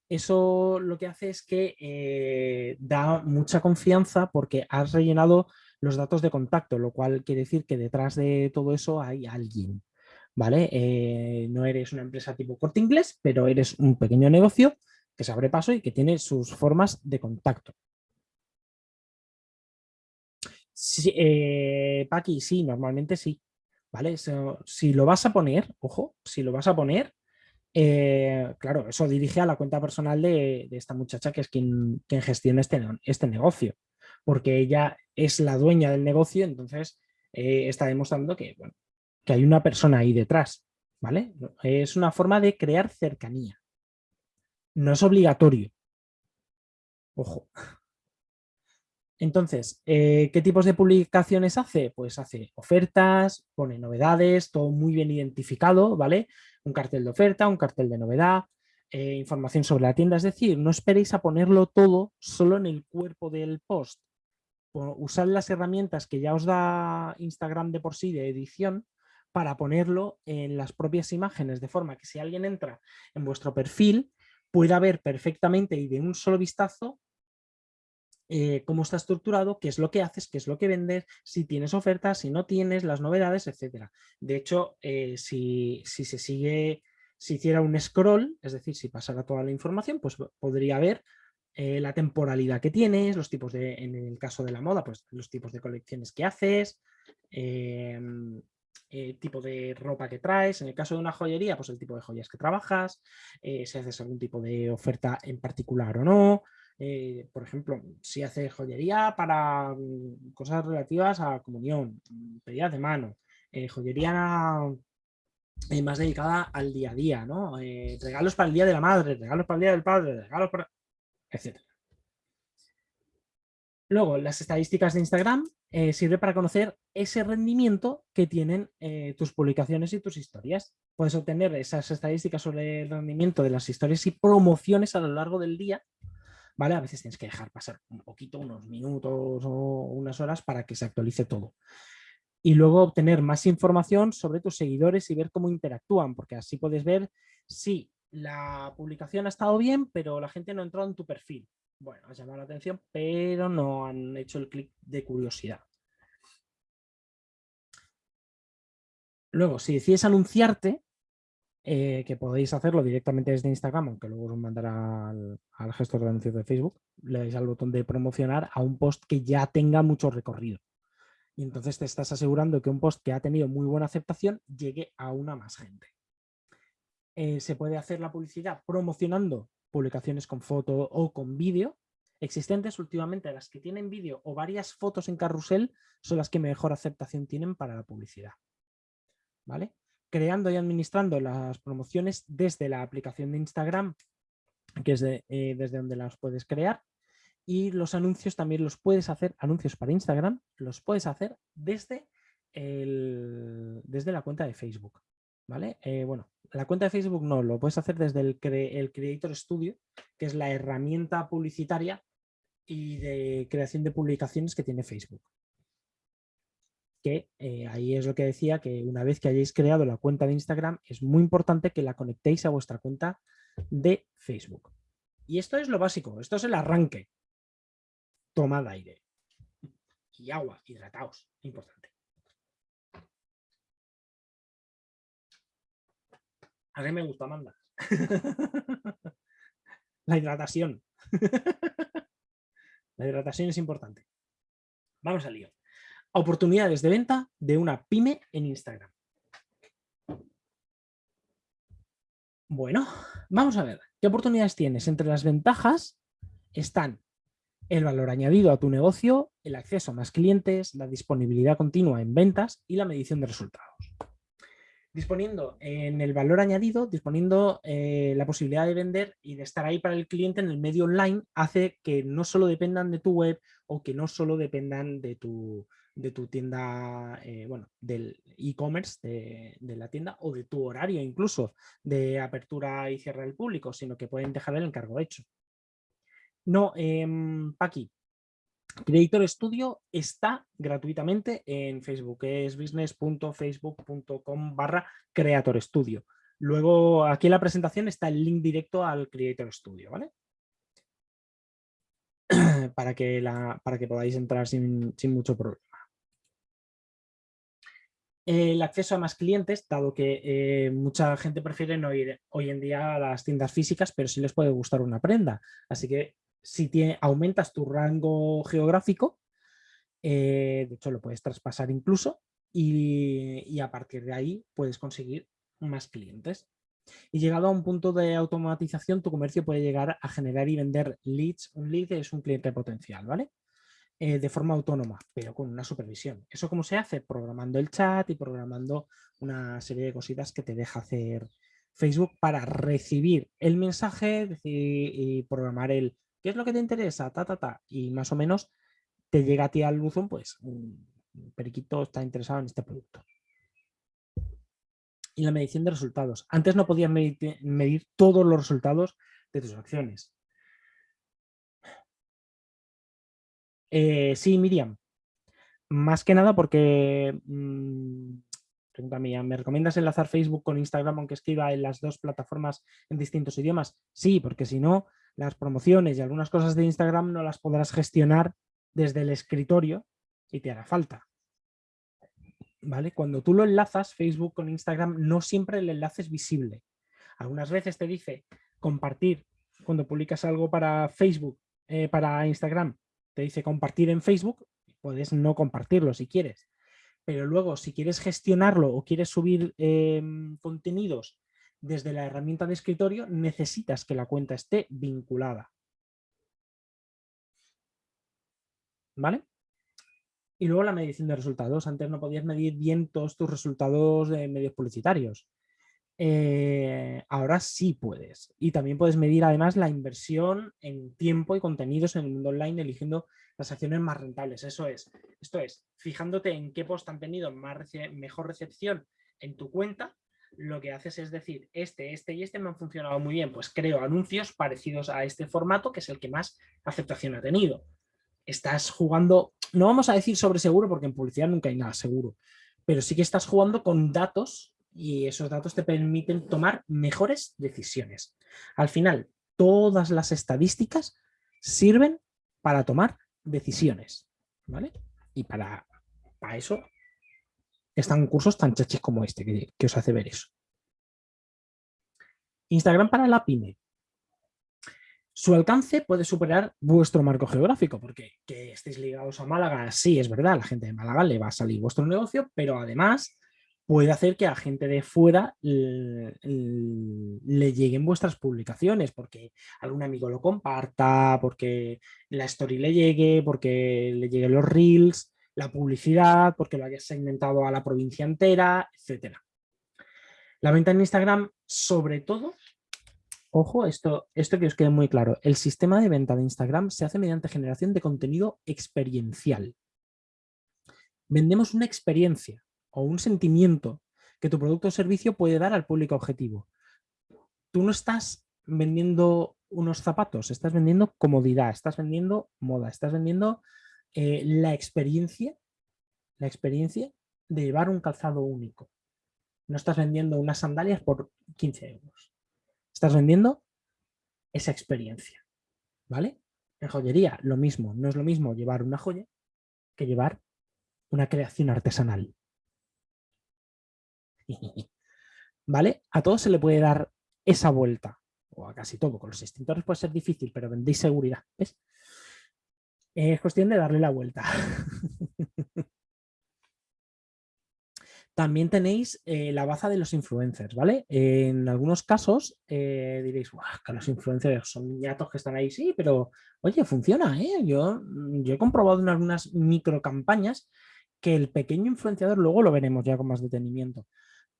Speaker 2: eso lo que hace es que eh, da mucha confianza porque has rellenado los datos de contacto, lo cual quiere decir que detrás de todo eso hay alguien. ¿vale? Eh, no eres una empresa tipo corte inglés, pero eres un pequeño negocio que se abre paso y que tiene sus formas de contacto. Sí, eh, Paqui, sí, normalmente sí. ¿Vale? si lo vas a poner, ojo, si lo vas a poner, eh, claro, eso dirige a la cuenta personal de, esta muchacha que es quien, gestiona este, este, negocio, porque ella es la dueña del negocio, entonces eh, está demostrando que, que hay una persona ahí detrás. ¿vale? Es una forma de crear cercanía. No es obligatorio. Ojo. Entonces, eh, ¿qué tipos de publicaciones hace? Pues hace ofertas, pone novedades, todo muy bien identificado, ¿vale? Un cartel de oferta, un cartel de novedad, eh, información sobre la tienda. Es decir, no esperéis a ponerlo todo solo en el cuerpo del post. Usad las herramientas que ya os da Instagram de por sí de edición para ponerlo en las propias imágenes, de forma que si alguien entra en vuestro perfil, pueda ver perfectamente y de un solo vistazo eh, cómo está estructurado, qué es lo que haces, qué es lo que vendes, si tienes ofertas, si no tienes, las novedades, etc. De hecho, eh, si, si, se sigue, si hiciera un scroll, es decir, si pasara toda la información, pues podría ver eh, la temporalidad que tienes, los tipos de, en el caso de la moda, pues los tipos de colecciones que haces, em, el tipo de ropa que traes, en el caso de una joyería, pues el tipo de joyas que trabajas, si haces algún tipo de oferta en particular o no, eh, por ejemplo, si haces joyería para mm, cosas relativas a comunión, pedidas de mano, joyería más dedicada al día a día, ¿no? regalos para el día de la madre, regalos para el día del padre, regalos para etc. Luego, las estadísticas de Instagram eh, sirve para conocer ese rendimiento que tienen eh, tus publicaciones y tus historias. Puedes obtener esas estadísticas sobre el rendimiento de las historias y promociones a lo largo del día. ¿Vale? A veces tienes que dejar pasar un poquito, unos minutos o unas horas para que se actualice todo. Y luego obtener más información sobre tus seguidores y ver cómo interactúan, porque así puedes ver si la publicación ha estado bien, pero la gente no ha entrado en tu perfil. Bueno, ha llamado la atención, pero no han hecho el clic de curiosidad. Luego, si decides anunciarte, eh, que podéis hacerlo directamente desde Instagram, aunque luego os mandará al, al, gestor de anuncios de Facebook, le dais al botón de promocionar a un post que ya tenga mucho recorrido. Y entonces te estás asegurando que un post que ha tenido muy buena aceptación llegue a una más gente. Eh, se puede hacer la publicidad promocionando publicaciones con foto o con vídeo existentes. Últimamente las que tienen vídeo o varias fotos en carrusel son las que mejor aceptación tienen para la publicidad. ¿Vale? Creando y administrando las promociones desde la aplicación de Instagram, que es eh, desde donde las puedes crear. Y los anuncios también los puedes hacer, anuncios para Instagram, los puedes hacer desde, desde la cuenta de Facebook. ¿Vale? Eh, bueno, la cuenta de Facebook no, lo puedes hacer desde el, el Creator Studio, que es la herramienta publicitaria y de creación de publicaciones que tiene Facebook. Que eh, ahí es lo que decía, que una vez que hayáis creado la cuenta de Instagram, es muy importante que la conectéis a vuestra cuenta de Facebook. Y esto es lo básico, esto es el arranque. Tomad aire. Y agua, hidrataos, importante. A mí me gusta, Amanda. La hidratación. La hidratación es importante. Vamos al lío. Oportunidades de venta de una pyme en Instagram. Bueno, vamos a ver. ¿Qué oportunidades tienes? Entre las ventajas están el valor añadido a tu negocio, el acceso a más clientes, la disponibilidad continua en ventas y la medición de resultados disponiendo en el valor añadido, disponiendo eh, la posibilidad de vender y de estar ahí para el cliente en el medio online, hace que no solo dependan de tu web o que no solo dependan de tu, de tu tienda, eh, bueno, del e-commerce de, la tienda o de tu horario incluso de apertura y cierre del público, sino que pueden dejar el encargo hecho. No, eh, Paqui, Creator Studio está gratuitamente en Facebook, es business.facebook.com barra Creator Studio. Luego aquí en la presentación está el link directo al Creator Studio, ¿vale? para, que la, para que podáis entrar sin, mucho problema. El acceso a más clientes, dado que eh, mucha gente prefiere no ir hoy en día a las tiendas físicas, pero sí les puede gustar una prenda. Así que si aumentas tu rango geográfico, eh, de hecho lo puedes traspasar incluso, y, a partir de ahí puedes conseguir más clientes. Y llegado a un punto de automatización, tu comercio puede llegar a generar y vender leads. Un lead es un cliente potencial, ¿vale? Eh, de forma autónoma, pero con una supervisión. ¿Eso cómo se hace? Programando el chat y programando una serie de cositas que te deja hacer Facebook para recibir el mensaje y programar el ¿Qué es lo que te interesa? Ta, ta, ta. Y más o menos te llega a ti al buzón, pues, periquito está interesado en este producto. Y la medición de resultados. Antes no podías medir, todos los resultados de tus acciones. Eh, sí, Miriam. Más que nada porque mm, Pregunta mía, ¿me recomiendas enlazar Facebook con Instagram aunque escriba en las dos plataformas en distintos idiomas? Sí, porque si no, las promociones y algunas cosas de Instagram no las podrás gestionar desde el escritorio y te hará falta. ¿Vale? Cuando tú lo enlazas, Facebook con Instagram, no siempre el enlace es visible. Algunas veces te dice compartir, cuando publicas algo para Facebook, eh, para Instagram, te dice compartir en Facebook, puedes no compartirlo si quieres. Pero luego, si quieres gestionarlo o quieres subir em, contenidos desde la herramienta de escritorio, necesitas que la cuenta esté vinculada. ¿Vale? Y luego la medición de resultados. Antes no podías medir bien todos tus resultados de medios publicitarios. Eh, ahora sí puedes. Y también puedes medir además la inversión en tiempo y contenidos en el mundo online eligiendo las acciones más rentables. Eso es. Esto es, fijándote en qué post han tenido mejor recepción en tu cuenta, lo que haces es decir, este, este y este me han funcionado muy bien, pues creo anuncios parecidos a este formato que es el que más aceptación ha tenido. Estás jugando, no vamos a decir sobre seguro porque en publicidad nunca hay nada seguro, pero sí que estás jugando con datos y esos datos te permiten tomar mejores decisiones. Al final, todas las estadísticas sirven para tomar decisiones, ¿vale? Y para, para eso están cursos tan chachis como este que, os hace ver eso. Instagram para la pyme. Su alcance puede superar vuestro marco geográfico, porque que estéis ligados a Málaga, sí, es verdad, la gente de Málaga le va a salir vuestro negocio, pero además puede hacer que a gente de fuera le, lleguen vuestras publicaciones, porque algún amigo lo comparta, porque la story le llegue, porque le lleguen los reels, la publicidad, porque lo hayas segmentado a la provincia entera, etc. La venta en Instagram, sobre todo, ojo, esto, esto que os quede muy claro, el sistema de venta de Instagram se hace mediante generación de contenido experiencial. Vendemos una experiencia, o un sentimiento que tu producto o servicio puede dar al público objetivo. Tú no estás vendiendo unos zapatos, estás vendiendo comodidad, estás vendiendo moda, estás vendiendo eh, la experiencia, la experiencia de llevar un calzado único. No estás vendiendo unas sandalias por 15 euros. Estás vendiendo esa experiencia. ¿Vale? En joyería, lo mismo. No es lo mismo llevar una joya que llevar una creación artesanal. ¿Vale? A todos se le puede dar esa vuelta, o a casi todo. Con los extintores puede ser difícil, pero vendéis seguridad. Es cuestión de darle la vuelta. También tenéis eh, la baza de los influencers, ¿vale? En algunos casos eh, diréis, que los influencers son niñatos que están ahí, sí, pero oye, funciona, ¿eh? Yo, yo he comprobado en algunas micro campañas que el pequeño influenciador, luego lo veremos ya con más detenimiento,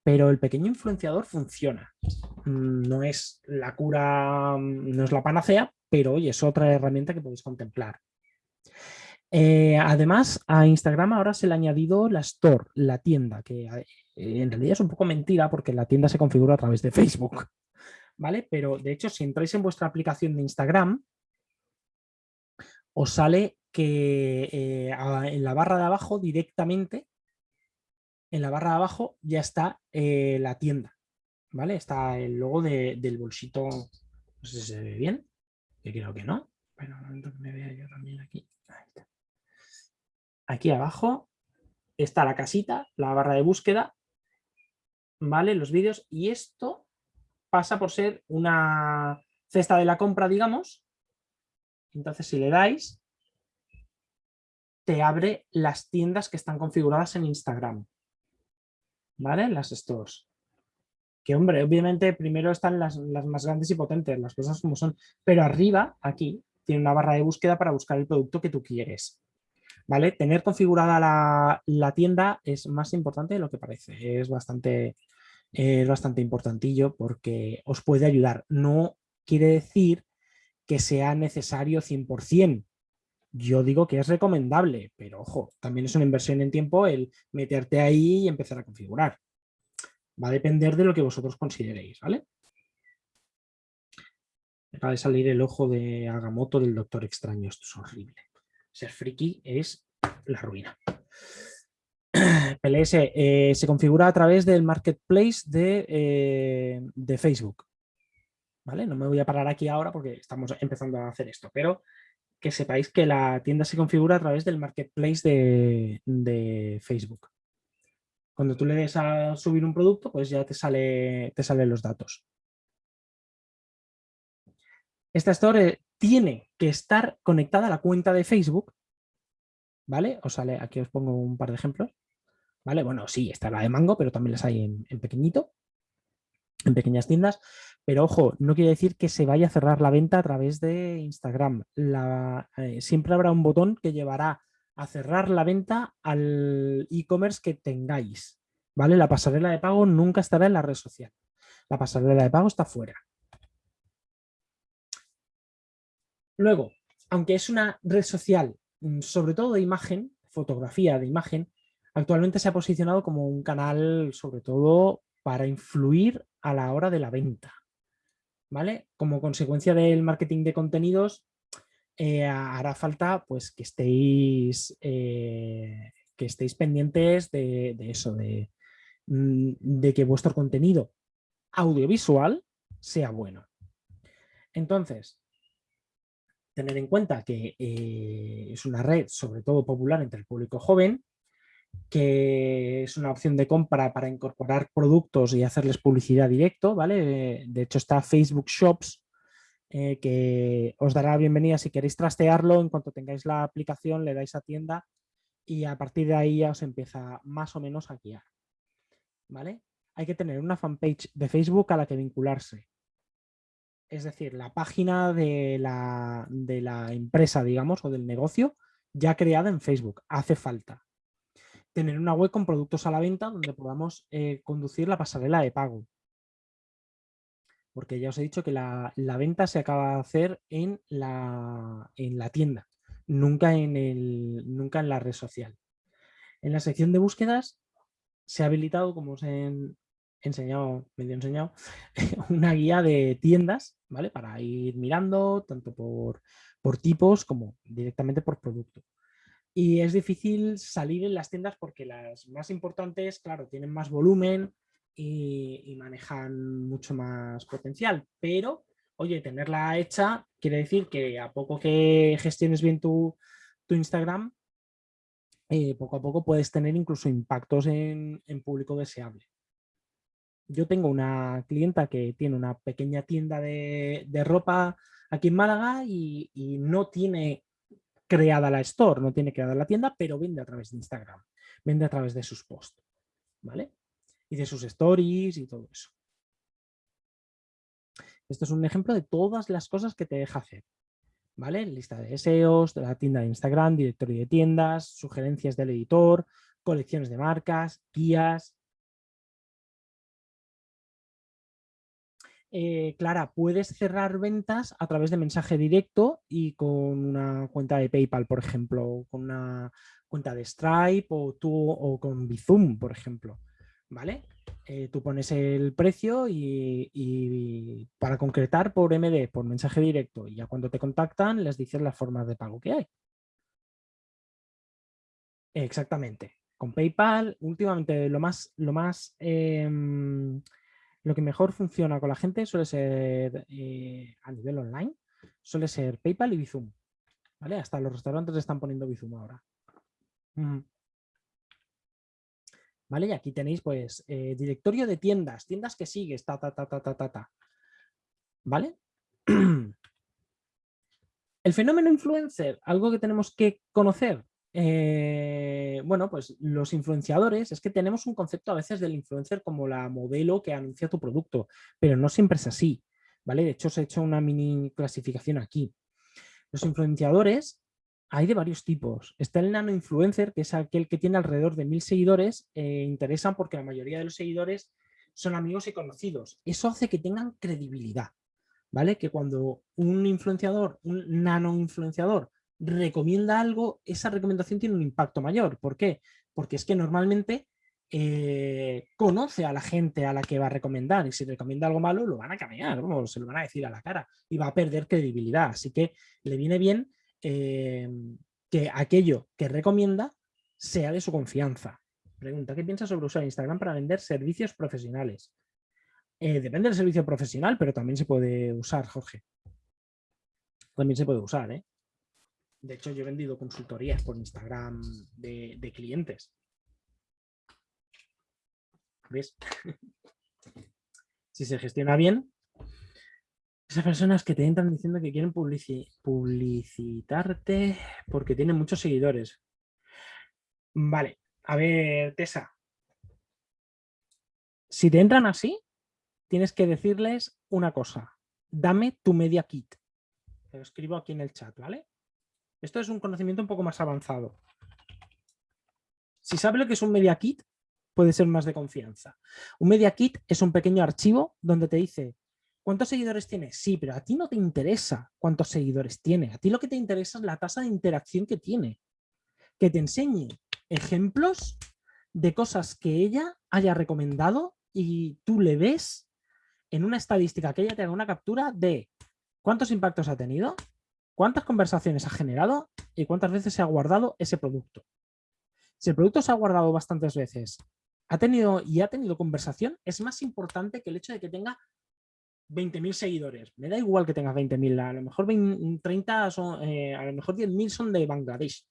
Speaker 2: pero el pequeño influenciador funciona. Mm, no es la cura, no es la panacea, pero oye, es otra herramienta que podéis contemplar. Eh, además, a Instagram ahora se le ha añadido la Store, la tienda, que eh, en realidad es un poco mentira porque la tienda se configura a través de Facebook. ¿Vale? Pero de hecho, si entráis en vuestra aplicación de Instagram, os sale que eh, en la barra de abajo directamente en la barra de abajo ya está eh, la tienda, ¿vale? Está el logo del bolsito, no sé si se ve bien, que creo que no, pero que me vea yo también aquí. Aquí abajo está la casita, la barra de búsqueda, ¿vale? Los vídeos y esto pasa por ser una cesta de la compra, digamos. Entonces si le dais, te abre las tiendas que están configuradas en Instagram. ¿Vale? Las stores. Que, hombre, obviamente primero están las, más grandes y potentes, las cosas como son, pero arriba, aquí, tiene una barra de búsqueda para buscar el producto que tú quieres. ¿Vale? Tener configurada la, tienda es más importante de lo que parece. Es bastante, es bastante importantillo porque os puede ayudar. No quiere decir que sea necesario 100%, yo digo que es recomendable, pero ojo, también es una inversión en tiempo el meterte ahí y empezar a configurar. Va a depender de lo que vosotros consideréis, ¿vale? Acaba de salir el ojo de Agamotto del Doctor Extraño, esto es horrible. Ser friki es la ruina. PLS eh, se configura a través del marketplace de, eh, de, Facebook. ¿Vale? No me voy a parar aquí ahora porque estamos empezando a hacer esto, pero que sepáis que la tienda se configura a través del marketplace de, Facebook. Cuando tú le des a subir un producto, pues ya te, sale, te salen los datos. Esta store tiene que estar conectada a la cuenta de Facebook, ¿vale? Os sale, aquí os pongo un par de ejemplos, ¿vale? Bueno, sí, está la de Mango, pero también las hay en, pequeñito, en pequeñas tiendas, pero ojo, no quiere decir que se vaya a cerrar la venta a través de Instagram. Eh, siempre habrá un botón que llevará a cerrar la venta al e-commerce que tengáis, ¿vale? La pasarela de pago nunca estará en la red social. La pasarela de pago está fuera. Luego, aunque es una red social, mm, sobre todo de imagen, fotografía de imagen, actualmente se ha posicionado como un canal sobre todo para influir a la hora de la venta. ¿Vale? Como consecuencia del marketing de contenidos, eh, hará falta pues, que, estéis, eh, que estéis pendientes de, eso, de, mm, de que vuestro contenido audiovisual sea bueno. Entonces, tener en cuenta que eh, es una red sobre todo popular entre el público joven, que es una opción de compra para incorporar productos y hacerles publicidad directo, ¿vale? De hecho está Facebook Shops, eh, que os dará la bienvenida si queréis trastearlo, en cuanto tengáis la aplicación le dais a tienda y a partir de ahí ya os empieza más o menos a guiar, ¿vale? Hay que tener una fanpage de Facebook a la que vincularse, es decir, la página de la, empresa, digamos, o del negocio ya creada en Facebook. Hace falta tener una web con productos a la venta donde podamos eh, conducir la pasarela de pago. Porque ya os he dicho que la, venta se acaba de hacer en la, en la tienda, nunca en, el, nunca en la red social. En la sección de búsquedas se ha habilitado, como os he enseñado, medio enseñado, una guía de tiendas, ¿vale? Para ir mirando tanto por, por tipos como directamente por producto. Y es difícil salir en las tiendas porque las más importantes, claro, tienen más volumen y, manejan mucho más potencial. Pero, oye, tenerla hecha quiere decir que a poco que gestiones bien tu, tu Instagram, eh, poco a poco puedes tener incluso impactos en, en público deseable yo tengo una clienta que tiene una pequeña tienda de, ropa aquí en Málaga y, no tiene creada la store, no tiene creada la tienda, pero vende a través de Instagram, vende a través de sus posts, ¿vale? Y de sus stories y todo eso. Esto es un ejemplo de todas las cosas que te deja hacer, ¿vale? Lista de deseos, de la tienda de Instagram, directorio de tiendas, sugerencias del editor, colecciones de marcas, guías, Eh, Clara, puedes cerrar ventas a través de mensaje directo y con una cuenta de PayPal, por ejemplo, con una cuenta de Stripe o, tú, o con Bizum, por ejemplo. ¿Vale? Eh, tú pones el precio y, para concretar por MD, por mensaje directo, y ya cuando te contactan les dices las formas de pago que hay. Exactamente. Con PayPal, últimamente lo más, lo más em, lo que mejor funciona con la gente suele ser eh, a nivel online, suele ser PayPal y Bizum. ¿Vale? Hasta los restaurantes están poniendo Bizum ahora. ¿Vale? Y aquí tenéis pues eh, directorio de tiendas, tiendas que sigues, ta, ta, ta, ta, ta, ta, ta. ¿Vale? El fenómeno influencer, algo que tenemos que conocer, eh, bueno, pues los influenciadores, es que tenemos un concepto a veces del influencer como la modelo que anuncia tu producto, pero no siempre es así, ¿vale? De hecho, os he hecho una mini clasificación aquí. Los influenciadores hay de varios tipos. Está el nano influencer, que es aquel que tiene alrededor de mil seguidores, eh, interesan porque la mayoría de los seguidores son amigos y conocidos. Eso hace que tengan credibilidad, ¿vale? Que cuando un influenciador, un nano influenciador, recomienda algo, esa recomendación tiene un impacto mayor. ¿Por qué? Porque es que normalmente eh, conoce a la gente a la que va a recomendar y si recomienda algo malo lo van a cambiar, se lo van a decir a la cara y va a perder credibilidad. Así que le viene bien eh, que aquello que recomienda sea de su confianza. pregunta, ¿qué piensas sobre usar Instagram para vender servicios profesionales? Eh, depende del servicio profesional, pero también se puede usar, Jorge. También se puede usar, ¿eh? De hecho, yo he vendido consultorías por Instagram de, clientes. ¿Ves? si se gestiona bien, esas personas que te entran diciendo que quieren publicitarte porque tienen muchos seguidores. Vale, a ver, Tessa. Si te entran así, tienes que decirles una cosa. Dame tu media kit. Te lo escribo aquí en el chat, ¿vale? Esto es un conocimiento un poco más avanzado. Si sabe lo que es un media kit, puede ser más de confianza. Un media kit es un pequeño archivo donde te dice ¿Cuántos seguidores tiene? Sí, pero a ti no te interesa cuántos seguidores tiene. A ti lo que te interesa es la tasa de interacción que tiene. Que te enseñe ejemplos de cosas que ella haya recomendado y tú le ves en una estadística que ella te haga una captura de cuántos impactos ha tenido, cuántas conversaciones ha generado y cuántas veces se ha guardado ese producto. Si el producto se ha guardado bastantes veces ha tenido y ha tenido conversación, es más importante que el hecho de que tenga 20.000 seguidores. Me da igual que tengas 20.000, a lo mejor 30 son, eh, a lo mejor 10.000 son de Bangladesh.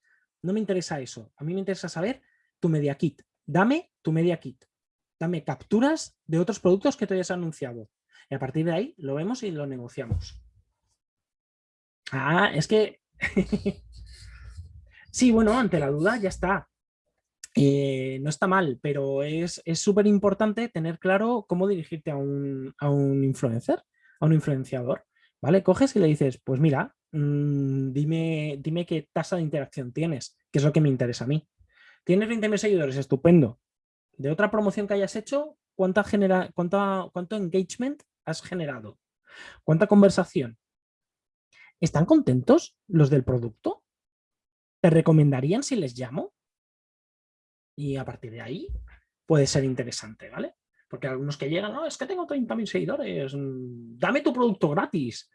Speaker 2: No me interesa eso. A mí me interesa saber tu media kit. Dame tu media kit. Dame capturas de otros productos que te hayas anunciado. Y a partir de ahí lo vemos y lo negociamos. Ah, es que... sí, bueno, ante la duda ya está. Eh, no está mal, pero es súper importante tener claro cómo dirigirte a un, influencer, a un influenciador. ¿Vale? Coges y le dices, pues mira, mm, dime, dime qué tasa de interacción tienes, que es lo que me interesa a mí. Tienes 20.000 seguidores, estupendo. De otra promoción que hayas hecho, ¿cuánta genera, cuánta, ¿cuánto engagement has generado? ¿Cuánta conversación? ¿Están contentos los del producto? ¿Te recomendarían si les llamo? Y a partir de ahí puede ser interesante, ¿vale? Porque algunos que llegan, no, es que tengo 30.000 seguidores, mm, dame tu producto gratis.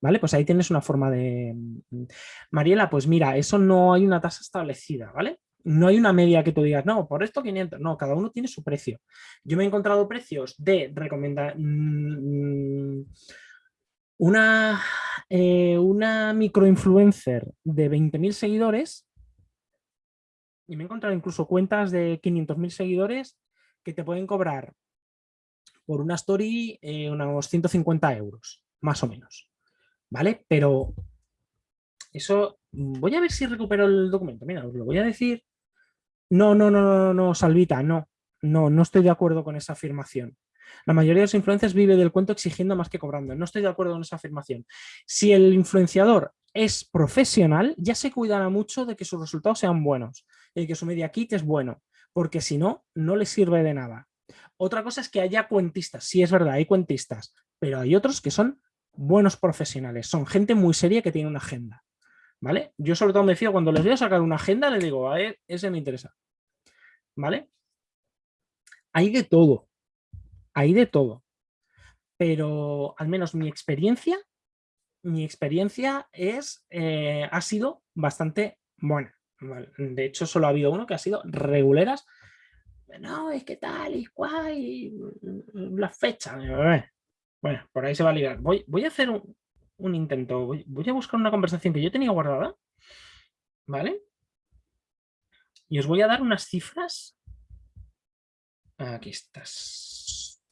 Speaker 2: ¿Vale? Pues ahí tienes una forma de... Mm, Mariela, pues mira, eso no hay una tasa establecida, ¿vale? No hay una media que tú digas, no, por esto 500, no, cada uno tiene su precio. Yo me he encontrado precios de recomendar... Mm, una, eh, una microinfluencer de 20.000 seguidores y me he encontrado incluso cuentas de 500.000 seguidores que te pueden cobrar por una story eh, unos 150 euros, más o menos. ¿Vale? Pero eso, voy a ver si recupero el documento. Mira, os lo voy a decir. No, no, no, no, no, Salvita, no. No, no estoy de acuerdo con esa afirmación. La mayoría de los influencers vive del cuento exigiendo más que cobrando. No estoy de acuerdo con esa afirmación. Si el influenciador es profesional, ya se cuidará mucho de que sus resultados sean buenos y que su media kit es bueno, porque si no, no le sirve de nada. Otra cosa es que haya cuentistas. Sí, es verdad, hay cuentistas, pero hay otros que son buenos profesionales. Son gente muy seria que tiene una agenda. ¿Vale? Yo sobre todo me fío cuando les voy a sacar una agenda, le digo, a ver, ese me interesa. ¿Vale? Hay de todo hay de todo. Pero al menos mi experiencia, mi experiencia es, eh, ha sido bastante buena. De hecho, solo ha habido uno que ha sido reguleras. No, es que tal y cual, y la fecha. Bueno, por ahí se va a ligar. Voy, voy a hacer un, intento. Voy, a buscar una conversación que yo tenía guardada. ¿Vale? Y os voy a dar unas cifras. Aquí estás.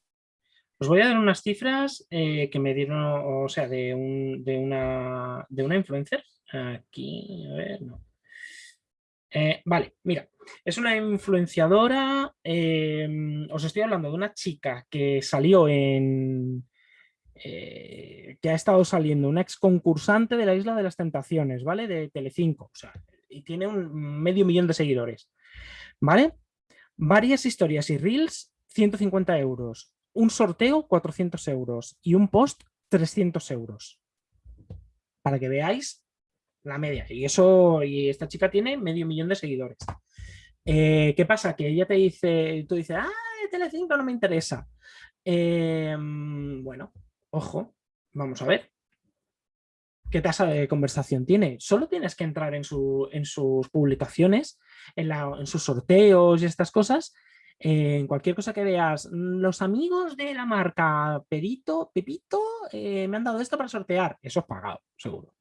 Speaker 2: Os voy a dar unas cifras eh, que me dieron, o sea, de, una, de una influencer. Aquí, a ver, no. Eh, vale, mira, es una influenciadora, em, os estoy hablando de una chica que salió en, eh, que ha estado saliendo, una ex concursante de la Isla de las Tentaciones, ¿vale? De Telecinco, o sea, y tiene un medio millón de seguidores, ¿vale? Varias historias y reels, 150 euros un sorteo 400 euros y un post 300 euros. Para que veáis la media. Y eso, y esta chica tiene medio millón de seguidores. Eh, ¿Qué pasa? Que ella te dice, tú dices, ah, Telecinco no me interesa. Em, bueno, ojo, vamos a ver. qué tasa de conversación tiene. Solo tienes que entrar en, en sus publicaciones, en, en, sus sorteos y estas cosas. en cualquier cosa que veas, los amigos de la marca Perito, Pepito, eh, me han dado esto para sortear. Eso es pagado, seguro.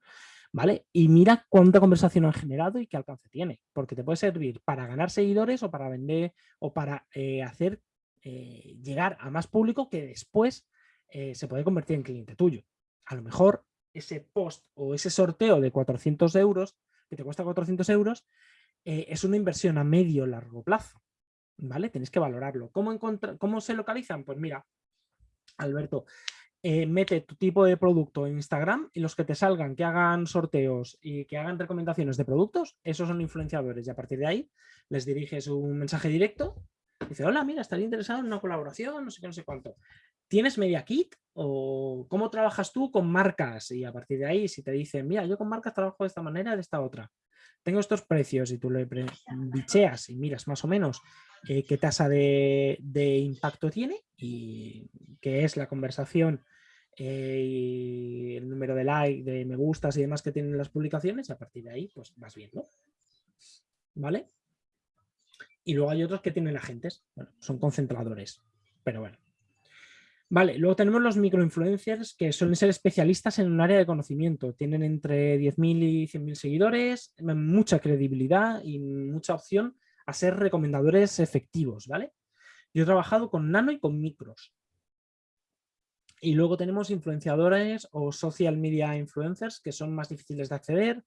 Speaker 2: ¿Vale? Y mira cuánta conversación han generado y qué alcance tiene, porque te puede servir para ganar seguidores o para vender o para eh, hacer eh, llegar a más público que después se puede convertir en cliente tuyo. A lo mejor ese post o ese sorteo de 400 euros, que te cuesta 400 euros, eh, es una inversión a medio largo plazo. ¿Vale? Tenéis que valorarlo. ¿Cómo, ¿Cómo se localizan? Pues mira, Alberto, eh, mete tu tipo de producto en Instagram y los que te salgan, que hagan sorteos y que hagan recomendaciones de productos, esos son influenciadores. Y a partir de ahí les diriges un mensaje directo. Dice, hola, mira, estaría interesado en una colaboración, no sé qué, no sé cuánto. ¿Tienes Media Kit? ¿O cómo trabajas tú con marcas? Y a partir de ahí, si te dicen, mira, yo con marcas trabajo de esta manera, de esta otra. Tengo estos precios y tú le bicheas y miras más o menos eh, qué tasa de, impacto tiene y qué es la conversación eh, y el número de like, de me gustas y demás que tienen las publicaciones y a partir de ahí pues vas viendo. ¿Vale? Y luego hay otros que tienen agentes, bueno, son concentradores, pero bueno, Vale, luego tenemos los microinfluencers que suelen ser especialistas en un área de conocimiento. Tienen entre 10.000 y 100.000 seguidores, mucha credibilidad y mucha opción a ser recomendadores efectivos, ¿vale? Yo he trabajado con nano y con micros. Y luego tenemos influenciadores o social media influencers que son más difíciles de acceder.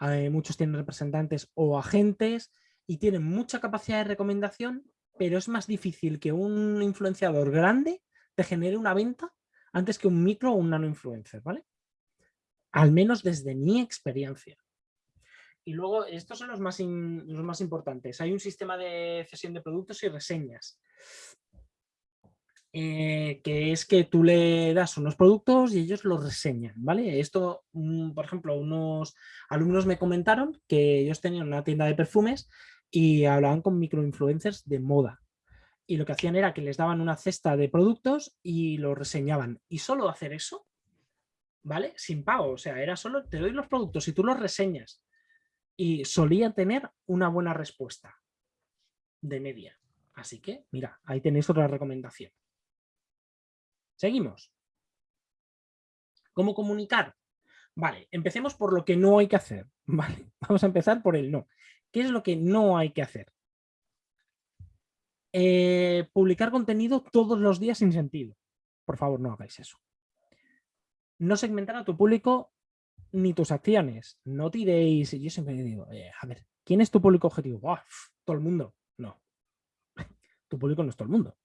Speaker 2: Eh, muchos tienen representantes o agentes y tienen mucha capacidad de recomendación, pero es más difícil que un influenciador grande te genere una venta antes que un micro o un nano influencer, ¿vale? Al menos desde mi experiencia. Y luego, estos son los más, los más importantes. Hay un sistema de cesión de productos y reseñas. Eh, que es que tú le das unos productos y ellos los reseñan, ¿vale? Esto, mm, por ejemplo, unos alumnos me comentaron que ellos tenían una tienda de perfumes y hablaban con microinfluencers de moda y lo que hacían era que les daban una cesta de productos y lo reseñaban. Y solo hacer eso, ¿vale? Sin pago, o sea, era solo te doy los productos y tú los reseñas. Y solía tener una buena respuesta de media. Así que, mira, ahí tenéis otra recomendación. Seguimos. ¿Cómo comunicar? Vale, empecemos por lo que no hay que hacer. Vale, vamos a empezar por el no. ¿Qué es lo que no hay que hacer? Eh, publicar contenido todos los días sin sentido. Por favor, no hagáis eso. No segmentar a tu público ni tus acciones. No tiréis. Yo siempre digo, a ver, ¿quién es tu público objetivo? todo el mundo. No. tu público no es todo el mundo.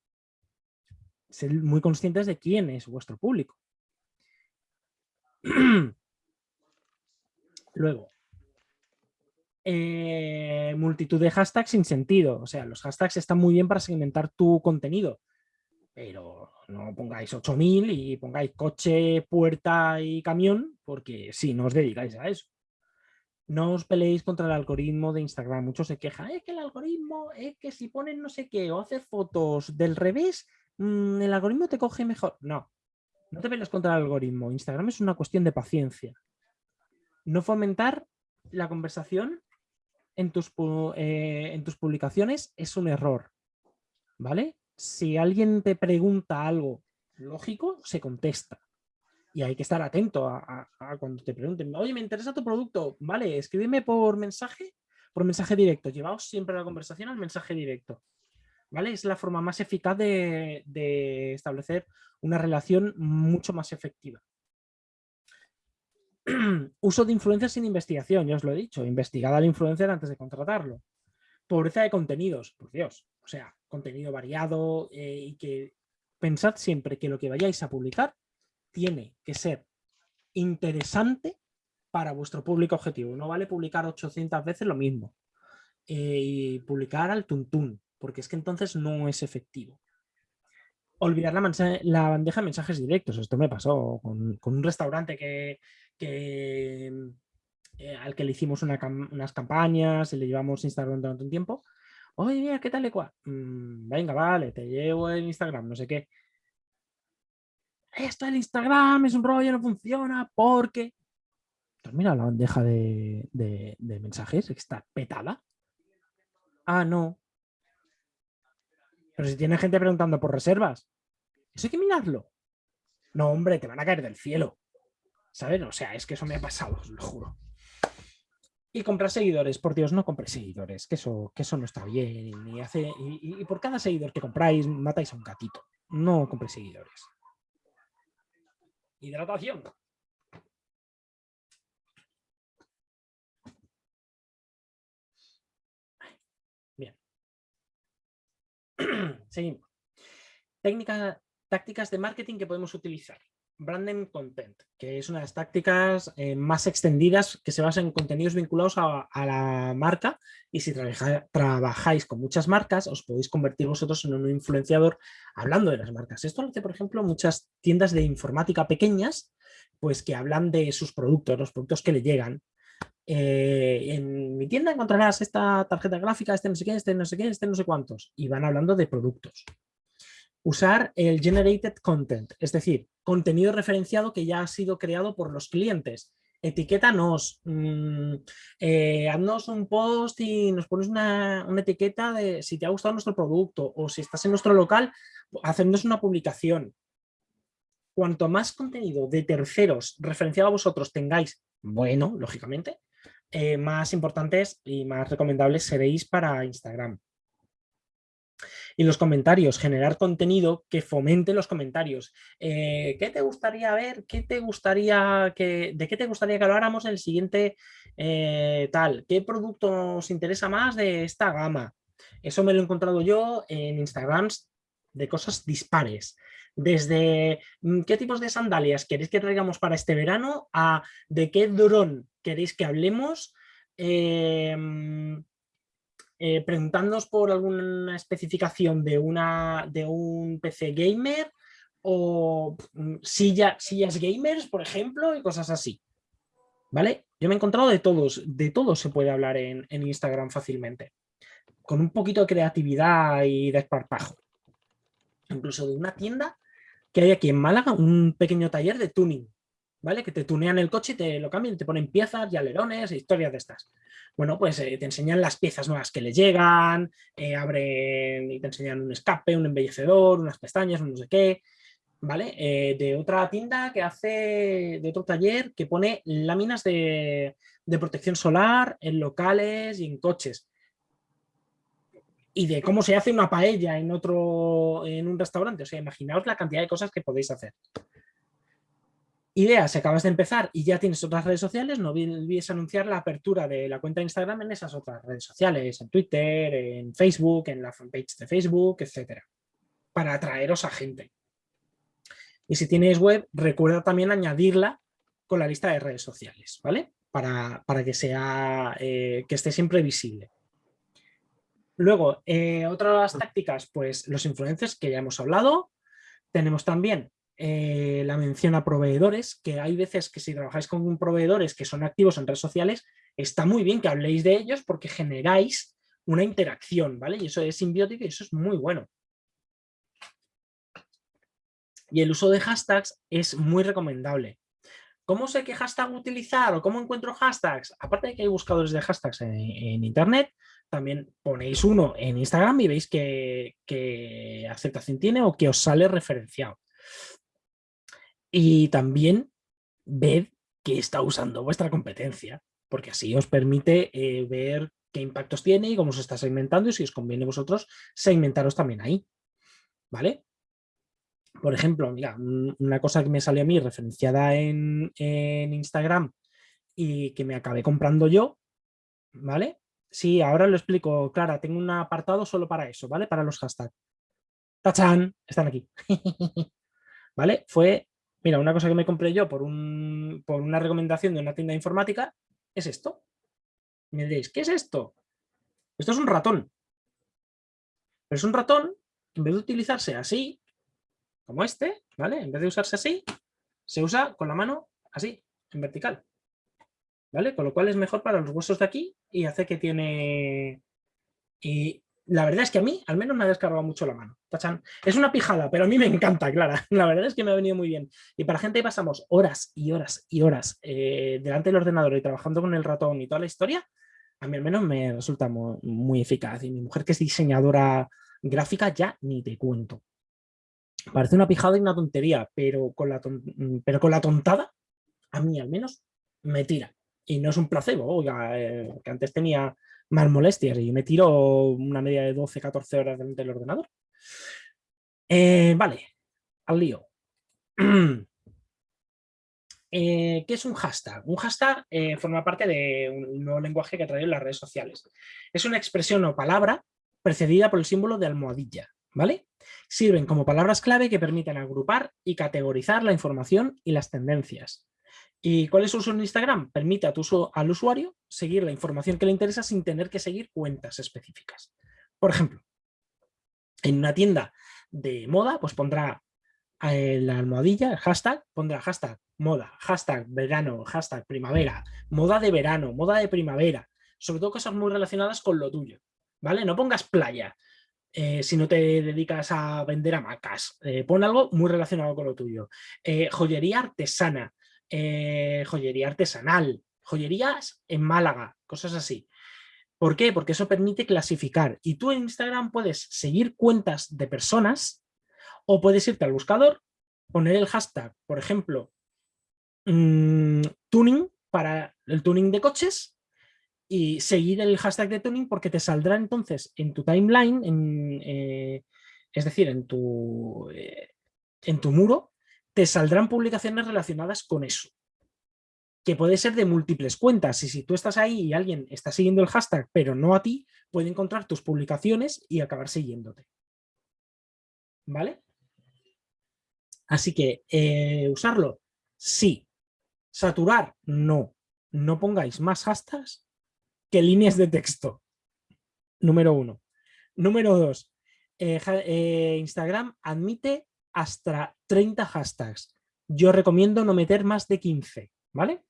Speaker 2: Ser muy conscientes de quién es vuestro público. Luego, eh, multitud de hashtags sin sentido. O sea, los hashtags están muy bien para segmentar tu contenido, pero no pongáis 8000 y pongáis coche, puerta y camión, porque si no os dedicáis a eso. No os peleéis contra el algoritmo de Instagram. Muchos se quejan, es que el algoritmo, es que si ponen no sé qué o haces fotos del revés, mm, el algoritmo te coge mejor. No, no te pelees contra el algoritmo. Instagram es una cuestión de paciencia. No fomentar la conversación en tus, eh, en tus publicaciones es un error, ¿vale? Si alguien te pregunta algo lógico, se contesta. Y hay que estar atento a, cuando te pregunten, oye, me interesa tu producto, vale, escríbeme por mensaje, por mensaje directo. Llevaos siempre la conversación al mensaje directo. ¿Vale? Es la forma más eficaz de establecer una relación mucho más efectiva. uso de influencers sin investigación, ya os lo he dicho, investigad al influencer antes de contratarlo. Pobreza de contenidos, por Dios, o sea, contenido variado eh, y que pensad siempre que lo que vayáis a publicar tiene que ser interesante para vuestro público objetivo. No vale publicar 800 veces lo mismo eh, y publicar al tuntún, porque es que entonces no es efectivo. Olvidar la, bandeja de mensajes directos. Esto me pasó con un restaurante que, que, eh, al que le hicimos unas campañas y le llevamos Instagram durante un tiempo. Oye, mira, ¿qué tal? Y mm, venga, vale, te llevo el Instagram, no sé qué. Esto el Instagram es un rollo, no funciona porque... Mira la bandeja de, de mensajes? Está petada. Ah, no. Pero si tiene gente preguntando por reservas, eso hay que mirarlo. No, hombre, te van a caer del cielo. ¿Sabes? O sea, es que eso me ha pasado, os lo juro. Y comprar seguidores, por Dios, no compréis seguidores, que eso, que eso no está bien. Y, hace, y, por cada seguidor que compráis, matáis a un gatito. No compréis seguidores. Hidratación. Bien. Seguimos. Técnica, tácticas de marketing que podemos utilizar. Branding Content, que es una de las tácticas eh, más extendidas que se basa en contenidos vinculados a, la marca y si trabajáis con muchas marcas os podéis convertir vosotros en un influenciador hablando de las marcas. Esto lo hace, por ejemplo, muchas tiendas de informática pequeñas pues que hablan de sus productos, los productos que le llegan. Eh, en mi tienda encontrarás esta tarjeta gráfica, este no sé qué, este no sé qué, este no sé cuántos y van hablando de productos usar el generated content, es decir, contenido referenciado que ya ha sido creado por los clientes. Etiquétanos, mmm, haznos un post y nos pones una, etiqueta de si te ha gustado nuestro producto o si estás en nuestro local, hacernos una publicación. Cuanto más contenido de terceros referenciado a vosotros tengáis, bueno, lógicamente, eh, más importantes y más recomendables seréis para Instagram. Y los comentarios, generar contenido que fomente los comentarios. Eh, ¿Qué te gustaría ver? ¿Qué te gustaría que, ¿De qué te gustaría que habláramos en el siguiente eh, tal? ¿Qué producto nos interesa más de esta gama? Eso me lo he encontrado yo en Instagrams de cosas dispares. Desde mm, qué tipos de sandalias queréis que traigamos para este verano a de qué dron queréis que hablemos, eh, eh, preguntándonos por alguna especificación de, una, de un PC gamer o mm, silla, sillas gamers, por ejemplo, y cosas así. ¿Vale? Yo me he encontrado de todos, de todos se puede hablar en, en Instagram fácilmente, con un poquito de creatividad y de esparpajo. Incluso de una tienda que hay aquí en Málaga, un pequeño taller de tuning, ¿vale? Que te tunean el coche y te lo cambian, te ponen piezas y alerones e historias de estas bueno, pues eh, te enseñan las piezas nuevas que le llegan, eh, abren y te enseñan un escape, un embellecedor, unas pestañas, un no sé qué, ¿vale? Eh, de otra tienda que hace, de otro taller que pone láminas de, protección solar en locales y en coches. Y de cómo se hace una paella en otro, en un restaurante. O sea, imaginaos la cantidad de cosas que podéis hacer. Idea, si acabas de empezar y ya tienes otras redes sociales, no olvides anunciar la apertura de la cuenta de Instagram en esas otras redes sociales, en Twitter, en Facebook, en la fanpage de Facebook, etcétera, para atraeros a gente. Y si tienes web, recuerda también añadirla con la lista de redes sociales, ¿vale? Para, que, sea, eh, que esté siempre visible. Luego, eh, otras tácticas, pues los influencers que ya hemos hablado. Tenemos también eh, la mención a proveedores, que hay veces que si trabajáis con proveedores que son activos en redes sociales, está muy bien que habléis de ellos porque generáis una interacción, ¿vale? Y eso es simbiótico y eso es muy bueno. Y el uso de hashtags es muy recomendable. ¿Cómo sé qué hashtag utilizar o cómo encuentro hashtags? Aparte de que hay buscadores de hashtags en, internet, también ponéis uno en Instagram y veis qué, aceptación tiene o que os sale referenciado. Y también ved qué está usando vuestra competencia, porque así os permite eh, ver qué impactos tiene y cómo se está segmentando y si os conviene vosotros segmentaros también ahí. ¿Vale? Por ejemplo, mira, una cosa que me salió a mí referenciada en, Instagram y que me acabé comprando yo, ¿vale? Sí, ahora lo explico, Clara, tengo un apartado solo para eso, ¿vale? Para los hashtags. ¡Tachán! Están aquí. ¿Vale? Fue Mira, una cosa que me compré yo por, una recomendación de una tienda informática es esto. Me diréis, ¿qué es esto? Esto es un ratón. Pero es un ratón, en vez de utilizarse así, como este, ¿vale? En vez de usarse así, se usa con la mano así, en vertical. ¿Vale? Con lo cual es mejor para los huesos de aquí y hace que tiene... Y la verdad es que a mí al menos me ha descargado mucho la mano. Es una pijada, pero a mí me encanta, Clara. La verdad es que me ha venido muy bien. Y para gente que pasamos horas y horas y horas eh, delante del ordenador y trabajando con el ratón y toda la historia, a mí al menos me resulta muy, eficaz. Y mi mujer que es diseñadora gráfica ya ni te cuento. Parece una pijada y una tontería, pero con la, pero con la tontada, a mí al menos me tira. Y no es un placebo, eh, que antes tenía más molestias y me tiro una media de 12-14 horas delante del ordenador. Eh, vale, al lío. Eh, ¿Qué es un hashtag? Un hashtag eh, forma parte de un nuevo lenguaje que ha traído las redes sociales. Es una expresión o palabra precedida por el símbolo de almohadilla. ¿vale? Sirven como palabras clave que permiten agrupar y categorizar la información y las tendencias. ¿Y cuál es su uso en Instagram? Permite a tu, al usuario seguir la información que le interesa sin tener que seguir cuentas específicas. Por ejemplo, en una tienda de moda, pues pondrá eh, la almohadilla, el hashtag, pondrá hashtag moda, hashtag verano, hashtag primavera, moda de verano, moda de primavera, sobre todo cosas muy relacionadas con lo tuyo, ¿vale? No pongas playa eh, si no te dedicas a vender hamacas, eh, pon algo muy relacionado con lo tuyo. joyería artesana, eh, joyería artesanal, joyerías en Málaga, cosas así. ¿Por qué? Porque eso permite clasificar y tú en Instagram puedes seguir cuentas de personas o puedes irte al buscador, poner el hashtag, por ejemplo, mm, tuning para el tuning de coches y seguir el hashtag de tuning porque te saldrá entonces en tu timeline, en, eh, es decir, en tu, eh, en tu muro, te saldrán publicaciones relacionadas con eso. Que puede ser de múltiples cuentas. Y si tú estás ahí y alguien está siguiendo el hashtag, pero no a ti, puede encontrar tus publicaciones y acabar siguiéndote. ¿Vale? Así que, eh, ¿usarlo? Sí. ¿Saturar? No. No pongáis más hashtags que líneas de texto. Número uno. Número dos. Eh, eh, Instagram admite hasta 30 hashtags. Yo recomiendo no meter más de 15, ¿vale?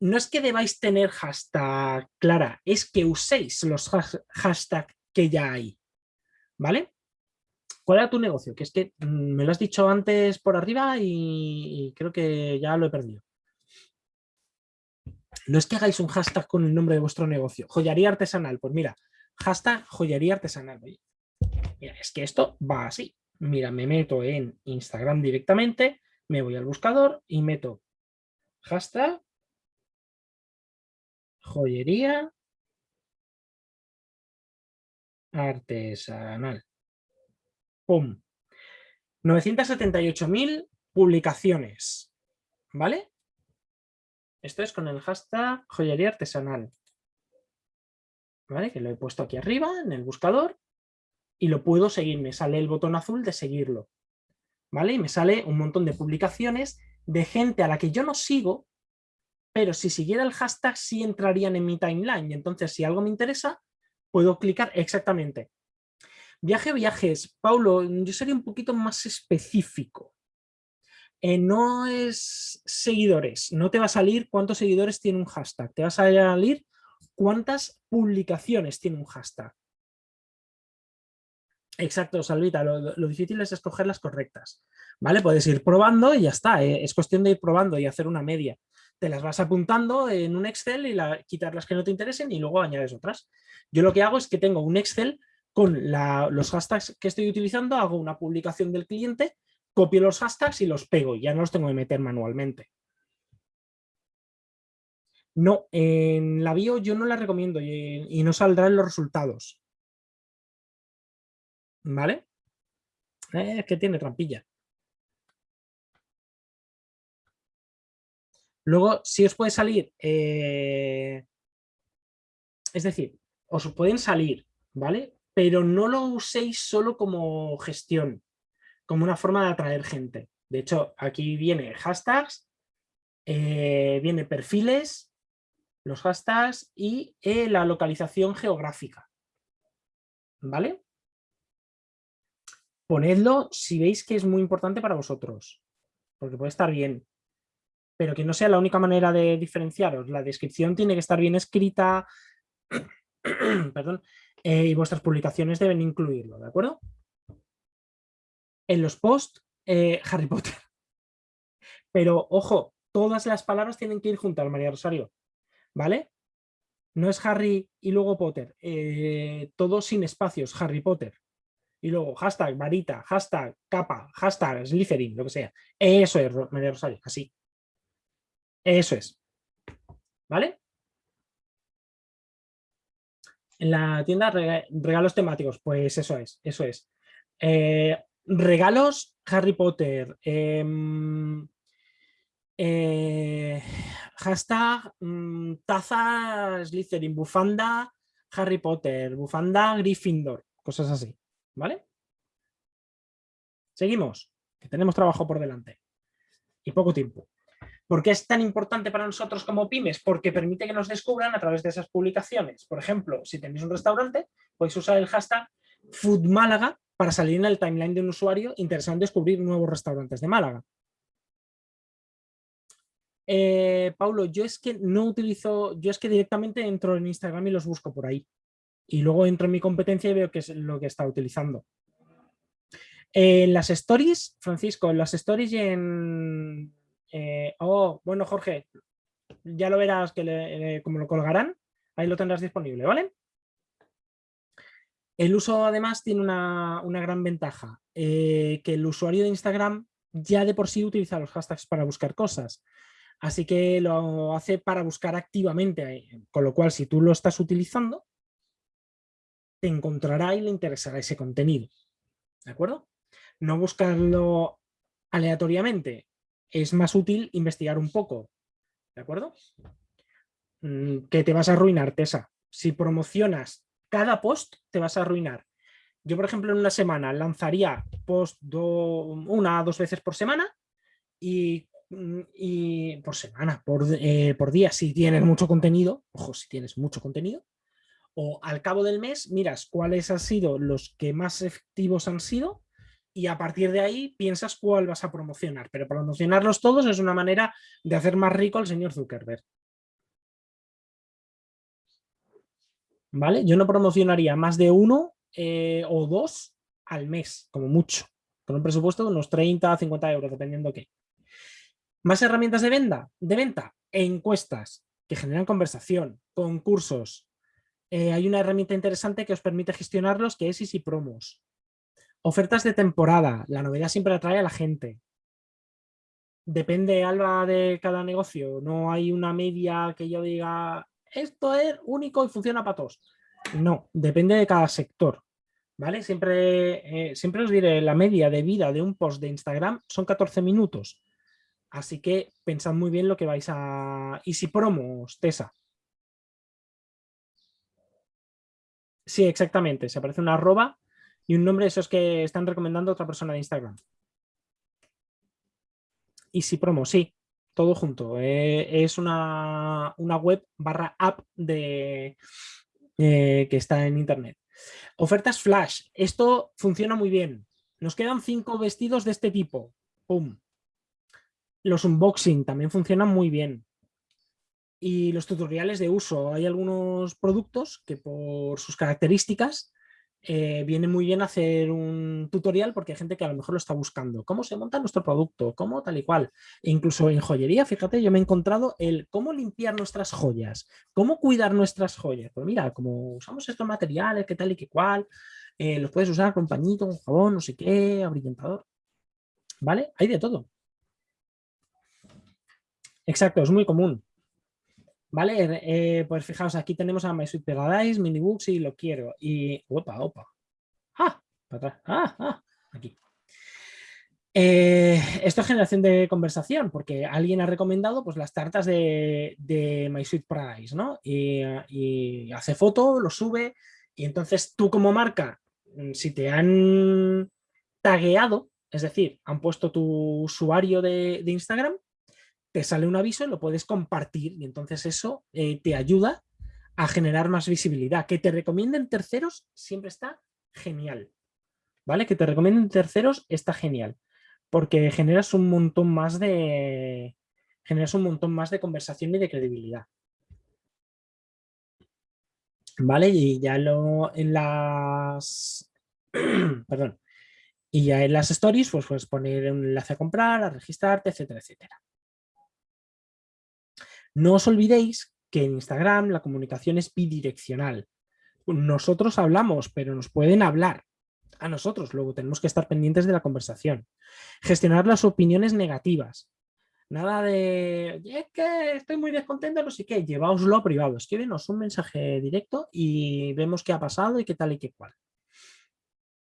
Speaker 2: No es que debáis tener hashtag clara, es que uséis los hashtags que ya hay, ¿vale? ¿Cuál era tu negocio? Que es que mm, me lo has dicho antes por arriba y, creo que ya lo he perdido. No es que hagáis un hashtag con el nombre de vuestro negocio. Joyería artesanal. Pues mira, hashtag joyería artesanal. Mira, es que esto va así. Mira, me meto en Instagram directamente, me voy al buscador y meto hashtag joyería artesanal. ¡Pum! 978.000 publicaciones. ¿Vale? Esto es con el hashtag joyería artesanal. ¿Vale? Que lo he puesto aquí arriba en el buscador y lo puedo seguir. Me sale el botón azul de seguirlo. ¿Vale? Y me sale un montón de publicaciones de gente a la que yo no sigo, pero si siguiera el hashtag sí entrarían en mi timeline. Y entonces si algo me interesa, puedo clicar exactamente. Viaje, viajes. Paulo, yo sería un poquito más específico. Eh, no es seguidores, no te va a salir cuántos seguidores tiene un hashtag, te va a salir cuántas publicaciones tiene un hashtag. Exacto, Salvita, lo, difícil es escoger las correctas. ¿Vale? Puedes ir probando y ya está, eh, es cuestión de ir probando y hacer una media. Te las vas apuntando en un Excel y quitar las que no te interesen y luego añades otras. Yo lo que hago es que tengo un Excel con los hashtags que estoy utilizando, hago una publicación del cliente, copio los hashtags y los pego, ya no los tengo que meter manualmente. No, en la bio yo no la recomiendo y, y no saldrán los resultados. ¿Vale? es que tiene trampilla. Luego, si os puede salir, eh, es decir, os pueden salir, ¿vale? Pero no lo uséis solo como gestión, como una forma de atraer gente. De hecho, aquí viene hashtags, eh, viene perfiles, los hashtags y eh, la localización geográfica. ¿Vale? Ponedlo si veis que es muy importante para vosotros, porque puede estar bien, pero que no sea la única manera de diferenciaros. La descripción tiene que estar bien escrita, perdón, Eh, y vuestras publicaciones deben incluirlo, ¿de acuerdo? En los posts, eh, Harry Potter. Pero, ojo, todas las palabras tienen que ir juntas, María Rosario, ¿vale? No es Harry y luego Potter, eh, todo sin espacios, Harry Potter. Y luego hashtag varita, hashtag capa, hashtag Slytherin, lo que sea. Eso es, María Rosario, así. Eso es. ¿Vale? En la tienda regalos temáticos, pues eso es, eso es. Eh, regalos Harry Potter. Em, eh, hashtag mm, taza Slytherin, bufanda Harry Potter, bufanda Gryffindor, cosas así, ¿vale? Seguimos, que tenemos trabajo por delante y poco tiempo. ¿Por qué es tan importante para nosotros como pymes? Porque permite que nos descubran a través de esas publicaciones. Por ejemplo, si tenéis un restaurante, podéis usar el hashtag FoodMálaga para salir en el timeline de un usuario interesado en descubrir nuevos restaurantes de Málaga. Eh, Paulo, yo es que no utilizo, yo es que directamente entro en Instagram y los busco por ahí. Y luego entro en mi competencia y veo qué es lo que está utilizando. En las stories, Francisco, en las stories y en... Eh, oh, bueno, Jorge, ya lo verás que como lo colgarán, ahí lo tendrás disponible, ¿vale? El uso además tiene una, gran ventaja, eh, que el usuario de Instagram ya de por sí utiliza los hashtags para buscar cosas. Así que lo hace para buscar activamente, con lo cual si tú lo estás utilizando, encontrará y le interesará ese contenido. ¿De acuerdo? No buscarlo aleatoriamente. Es más útil investigar un poco. ¿De acuerdo? Mm, que te vas a arruinar, Tesa. Si promocionas cada post, te vas a arruinar. Yo, por ejemplo, en una semana lanzaría post una o dos veces por semana y Mm, y por semana, por, eh, por día, si tienes mucho contenido, ojo, si tienes mucho contenido, o al cabo del mes miras cuáles han sido los que más efectivos han sido y a partir de ahí piensas cuál vas a promocionar, pero promocionarlos todos es una manera de hacer más rico al señor Zuckerberg. ¿Vale? Yo no promocionaría más de uno eh, o dos al mes, como mucho, con un presupuesto de unos 30 50 euros, dependiendo qué. Más herramientas de venta, de venta, encuestas que generan conversación, concursos. Eh, hay una herramienta interesante que os permite gestionarlos que es Easy Promos. Ofertas de temporada, la novedad siempre atrae a la gente. Depende, Alba, de cada negocio. No hay una media que yo diga, esto es único y funciona para todos. No, depende de cada sector. ¿Vale? Siempre, eh, siempre os diré, la media de vida de un post de Instagram son 14 minutos. Así que pensad muy bien lo que vais a... ¿Y si promos, Tesa? Sí, exactamente. Se aparece una arroba y un nombre de esos que están recomendando otra persona de Instagram. Y si promo, sí, todo junto. Eh, es una, web barra app de, eh, que está en internet. Ofertas flash. Esto funciona muy bien. Nos quedan cinco vestidos de este tipo. ¡Pum! Los unboxing también funcionan muy bien. Y los tutoriales de uso. Hay algunos productos que por sus características eh, viene muy bien hacer un tutorial porque hay gente que a lo mejor lo está buscando. ¿Cómo se monta nuestro producto? ¿Cómo tal y cual? E incluso en joyería, fíjate, yo me he encontrado el cómo limpiar nuestras joyas, cómo cuidar nuestras joyas. Pues mira, como usamos estos materiales, qué tal y qué cual, eh, los puedes usar con pañito, con jabón, no sé qué, abrillantador. ¿Vale? Hay de todo. Exacto, es muy común. ¿Vale? Eh, pues fijaos, aquí tenemos a My Sweet Paradise, Minibooks y lo quiero. Y, opa, opa. ¡Ah! Para atrás. ¡Ah! ¡Ah! Aquí. Eh, esto es generación de conversación, porque alguien ha recomendado pues, las tartas de, de My Sweet Paradise, ¿no? Y, hace foto, lo sube, y entonces tú como marca, mm, si te han tagueado, es decir, han puesto tu usuario de Instagram, te sale un aviso y lo puedes compartir y entonces eso eh, te ayuda a generar más visibilidad. Que te recomienden terceros siempre está genial. ¿Vale? Que te recomienden terceros está genial. Porque generas un montón más de. Generas un montón más de conversación y de credibilidad. ¿Vale? Y ya lo en las... Perdón. Y ya en las stories, pues puedes poner un enlace a comprar, a registrarte, etcétera, etcétera. No os olvidéis que en Instagram la comunicación es bidireccional. Nosotros hablamos, pero nos pueden hablar a nosotros, luego tenemos que estar pendientes de la conversación. Gestionar las opiniones negativas. Nada de, es que estoy muy descontento, no sé qué, llevaoslo a privado, escríbenos un mensaje directo y vemos qué ha pasado y qué tal y qué cual.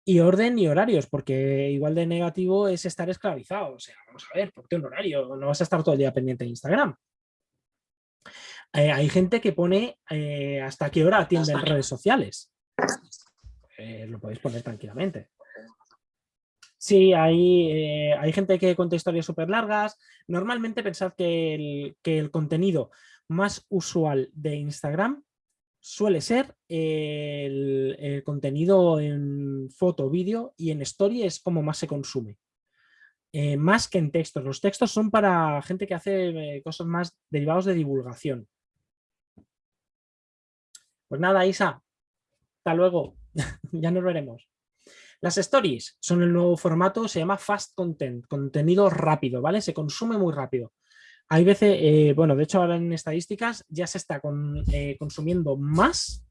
Speaker 2: Y orden y horarios, porque igual de negativo es estar esclavizado. O sea, vamos a ver, ¿por qué un horario? No vas a estar todo el día pendiente de Instagram. Eh, hay gente que pone eh, hasta qué hora atienden redes sociales. Eh, lo podéis poner tranquilamente. Sí, hay, hay gente que cuenta historias súper largas. Normalmente pensad que el, que el, contenido más usual de Instagram suele ser el, contenido en foto, vídeo y en story es como más se consume. más que en textos. Los textos son para gente que hace cosas más derivados de divulgación. Pues nada, Isa, hasta luego, ya nos veremos. Las stories son el nuevo formato, se llama fast content, contenido rápido, ¿vale? Se consume muy rápido. Hay veces, eh, bueno, de hecho ahora en estadísticas ya se está eh, consumiendo más,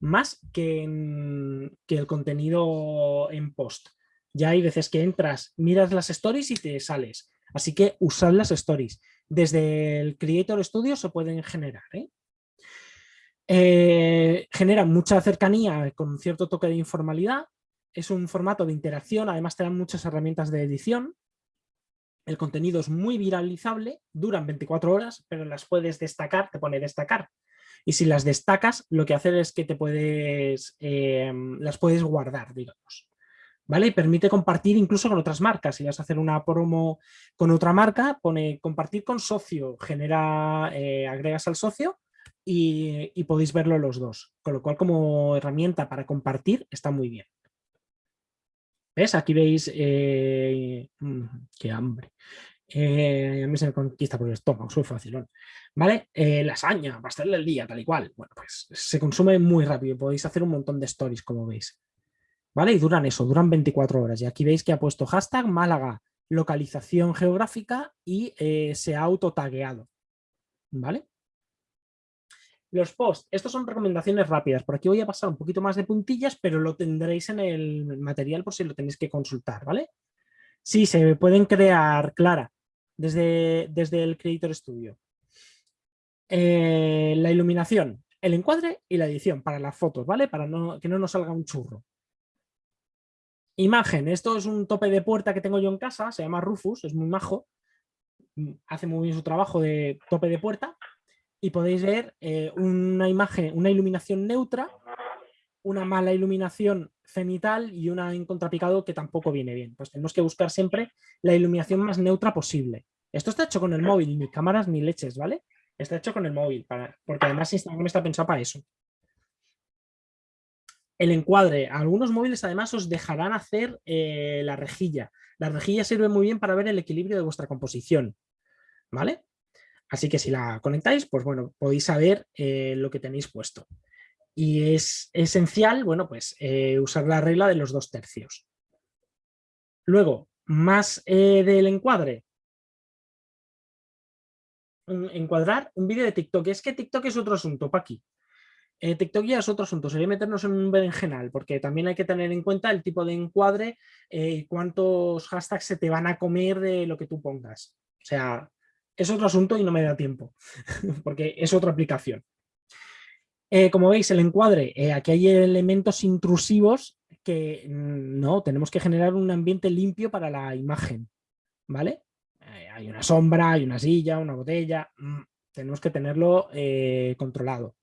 Speaker 2: más que, que el contenido en post. Ya hay veces que entras, miras las stories y te sales. Así que usad las stories. Desde el Creator Studio se pueden generar. ¿eh? Eh, genera mucha cercanía con cierto toque de informalidad, es un formato de interacción, además te dan muchas herramientas de edición, el contenido es muy viralizable, duran 24 horas, pero las puedes destacar, te pone destacar. Y si las destacas, lo que hace es que te puedes, em, las puedes guardar, digamos. ¿Vale? Y permite compartir incluso con otras marcas. Si vas a hacer una promo con otra marca, pone compartir con socio, genera, eh, agregas al socio y, podéis verlo los dos. Con lo cual como herramienta para compartir está muy bien. ¿Ves? Aquí veis... Eh, mm, ¡Qué hambre! Eh, a mí se me conquista por el estómago, soy facilón. ¿Vale? Eh, lasaña, pastel del día, tal y cual. Bueno, pues se consume muy rápido. Podéis hacer un montón de stories, como veis. ¿Vale? Y duran eso, duran 24 horas. Y aquí veis que ha puesto hashtag Málaga, localización geográfica y se ha autotagueado. ¿Vale? Los posts, estos son recomendaciones rápidas. Por aquí voy a pasar un poquito más de puntillas, pero lo tendréis en el material por si lo tenéis que consultar, ¿vale? Sí, se pueden crear, Clara, desde, desde el Creator Studio. Eh, la iluminación, el encuadre y la edición para las fotos, ¿vale? Para que no nos salga un churro. Imagen, esto es un tope de puerta que tengo yo en casa, se llama Rufus, es muy majo, hace muy bien su trabajo de tope de puerta y podéis ver eh, una imagen, una iluminación neutra, una mala iluminación cenital y una en contrapicado que tampoco viene bien. Pues tenemos que buscar siempre la iluminación más neutra posible. Esto está hecho con el móvil, ni cámaras ni leches, ¿vale? Está hecho con el móvil, para, porque además Instagram está pensado para eso. El encuadre. Algunos móviles además os dejarán hacer eh, la rejilla. La rejilla sirve muy bien para ver el equilibrio de vuestra composición. ¿Vale? Así que si la conectáis, pues bueno, podéis saber eh, lo que tenéis puesto. Y es esencial, bueno, pues eh, usar la regla de los dos tercios. Luego, más eh, del encuadre. Encuadrar un vídeo de TikTok. Es que TikTok es otro asunto, para aquí. TikTok ya es otro asunto, sería meternos en un berenjenal, porque también hay que tener en cuenta el tipo de encuadre y cuántos hashtags se te van a comer de lo que tú pongas. O sea, es otro asunto y no me da tiempo, porque es otra aplicación. Eh, como veis, el encuadre, eh, aquí hay elementos intrusivos que mm, no, tenemos que generar un ambiente limpio para la imagen, ¿vale? Eh, hay una sombra, hay una silla, una botella, mm, tenemos que tenerlo controlado.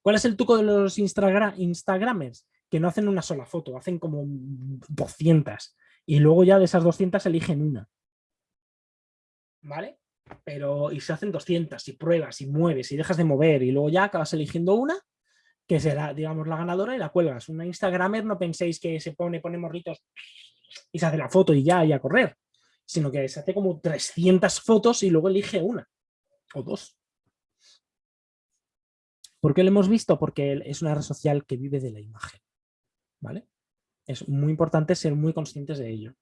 Speaker 2: ¿Cuál es el truco de los Instagramers? Que no hacen una sola foto, hacen como 200 y luego ya de esas 200 eligen una. ¿Vale? Pero y se hacen 200 y pruebas y mueves y dejas de mover y luego ya acabas eligiendo una que será, digamos, la ganadora y la cuelgas. Una Instagramer no penséis que se pone, pone morritos y se hace la foto y ya, y a correr, sino que se hace como 300 fotos y luego elige una o dos. ¿Por qué lo hemos visto? Porque es una red social que vive de la imagen. ¿Vale? Es muy importante ser muy conscientes de ello.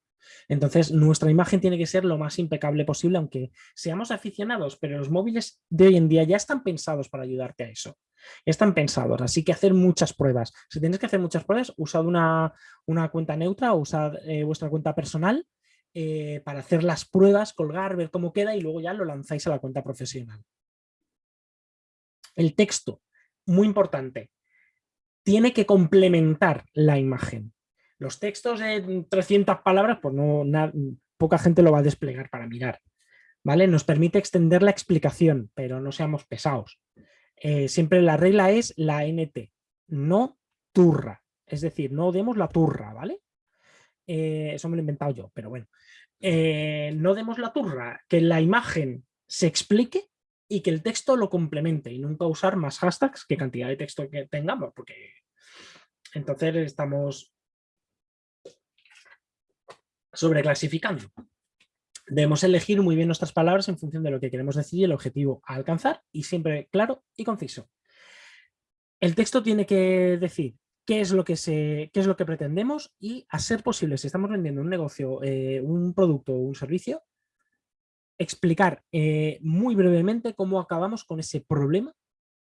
Speaker 2: Entonces, nuestra imagen tiene que ser lo más impecable posible, aunque seamos aficionados, pero los móviles de hoy en día ya están pensados para ayudarte a eso. Están pensados, así que hacer muchas pruebas. Si tienes que hacer muchas pruebas, usad una, cuenta neutra o usad eh, vuestra cuenta personal eh, para hacer las pruebas, colgar, ver cómo queda y luego ya lo lanzáis a la cuenta profesional. El texto, muy importante, tiene que complementar la imagen. Los textos de 300 palabras, pues no, poca gente lo va a desplegar para mirar. ¿vale? Nos permite extender la explicación, pero no seamos pesados. Eh, siempre la regla es la NT, no turra. Es decir, no demos la turra, ¿vale? Eh, eso me lo he inventado yo, pero bueno. Eh, no demos la turra, que la imagen se explique y que el texto lo complemente y nunca usar más hashtags que cantidad de texto que tengamos, porque entonces estamos sobreclasificando. Debemos elegir muy bien nuestras palabras en función de lo que queremos decir y el objetivo a alcanzar y siempre claro y conciso. El texto tiene que decir qué es lo que, se, qué es lo que pretendemos y a ser posible, si estamos vendiendo un negocio, eh, un producto o un servicio, explicar eh, muy brevemente cómo acabamos con ese problema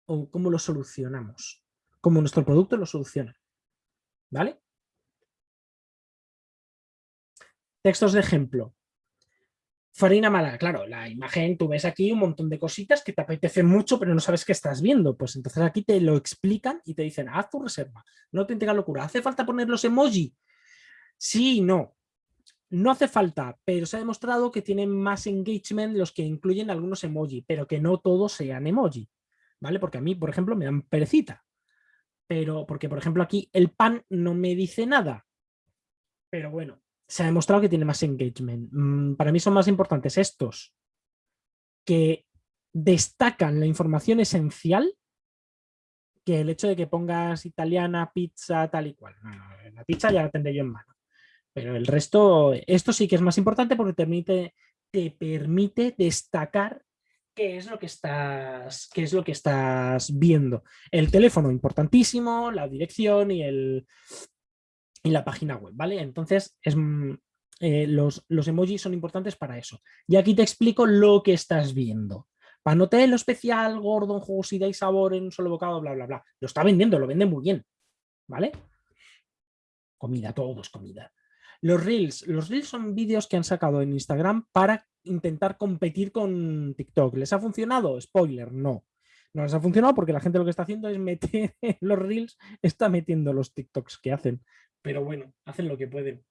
Speaker 2: o cómo lo solucionamos, cómo nuestro producto lo soluciona. ¿Vale? Textos de ejemplo. Farina mala, claro, la imagen, tú ves aquí un montón de cositas que te apetecen mucho, pero no sabes qué estás viendo. Pues entonces aquí te lo explican y te dicen, haz tu reserva, no te tenga locura. ¿Hace falta poner los emoji? Sí no. No hace falta, pero se ha demostrado que tienen más engagement los que incluyen algunos emoji, pero que no todos sean emoji. ¿Vale? Porque a mí, por ejemplo, me dan perecita. Pero, porque por ejemplo aquí el pan no me dice nada. Pero bueno, se ha demostrado que tiene más engagement. Mm, para mí son más importantes estos que destacan la información esencial que el hecho de que pongas italiana, pizza, tal y cual. la pizza ya la tendré yo en mano. Pero el resto, esto sí que es más importante porque te permite, te permite destacar qué es lo que estás, qué es lo que estás viendo. El teléfono, importantísimo, la dirección y el, en la página web, ¿vale? Entonces, es, mm, eh, los, los, emojis son importantes para eso. Y aquí te explico lo que estás viendo. Panote lo especial, gordo, jugosidad y sabor en un solo bocado, bla, bla, bla. Lo está vendiendo, lo vende muy bien, ¿vale? Comida, todo es comida. Los Reels. Los Reels son vídeos que han sacado en Instagram para intentar competir con TikTok. ¿Les ha funcionado? Spoiler, no. No les ha funcionado porque la gente lo que está haciendo es meter los Reels, está metiendo los TikToks que hacen pero bueno, hacen lo que pueden.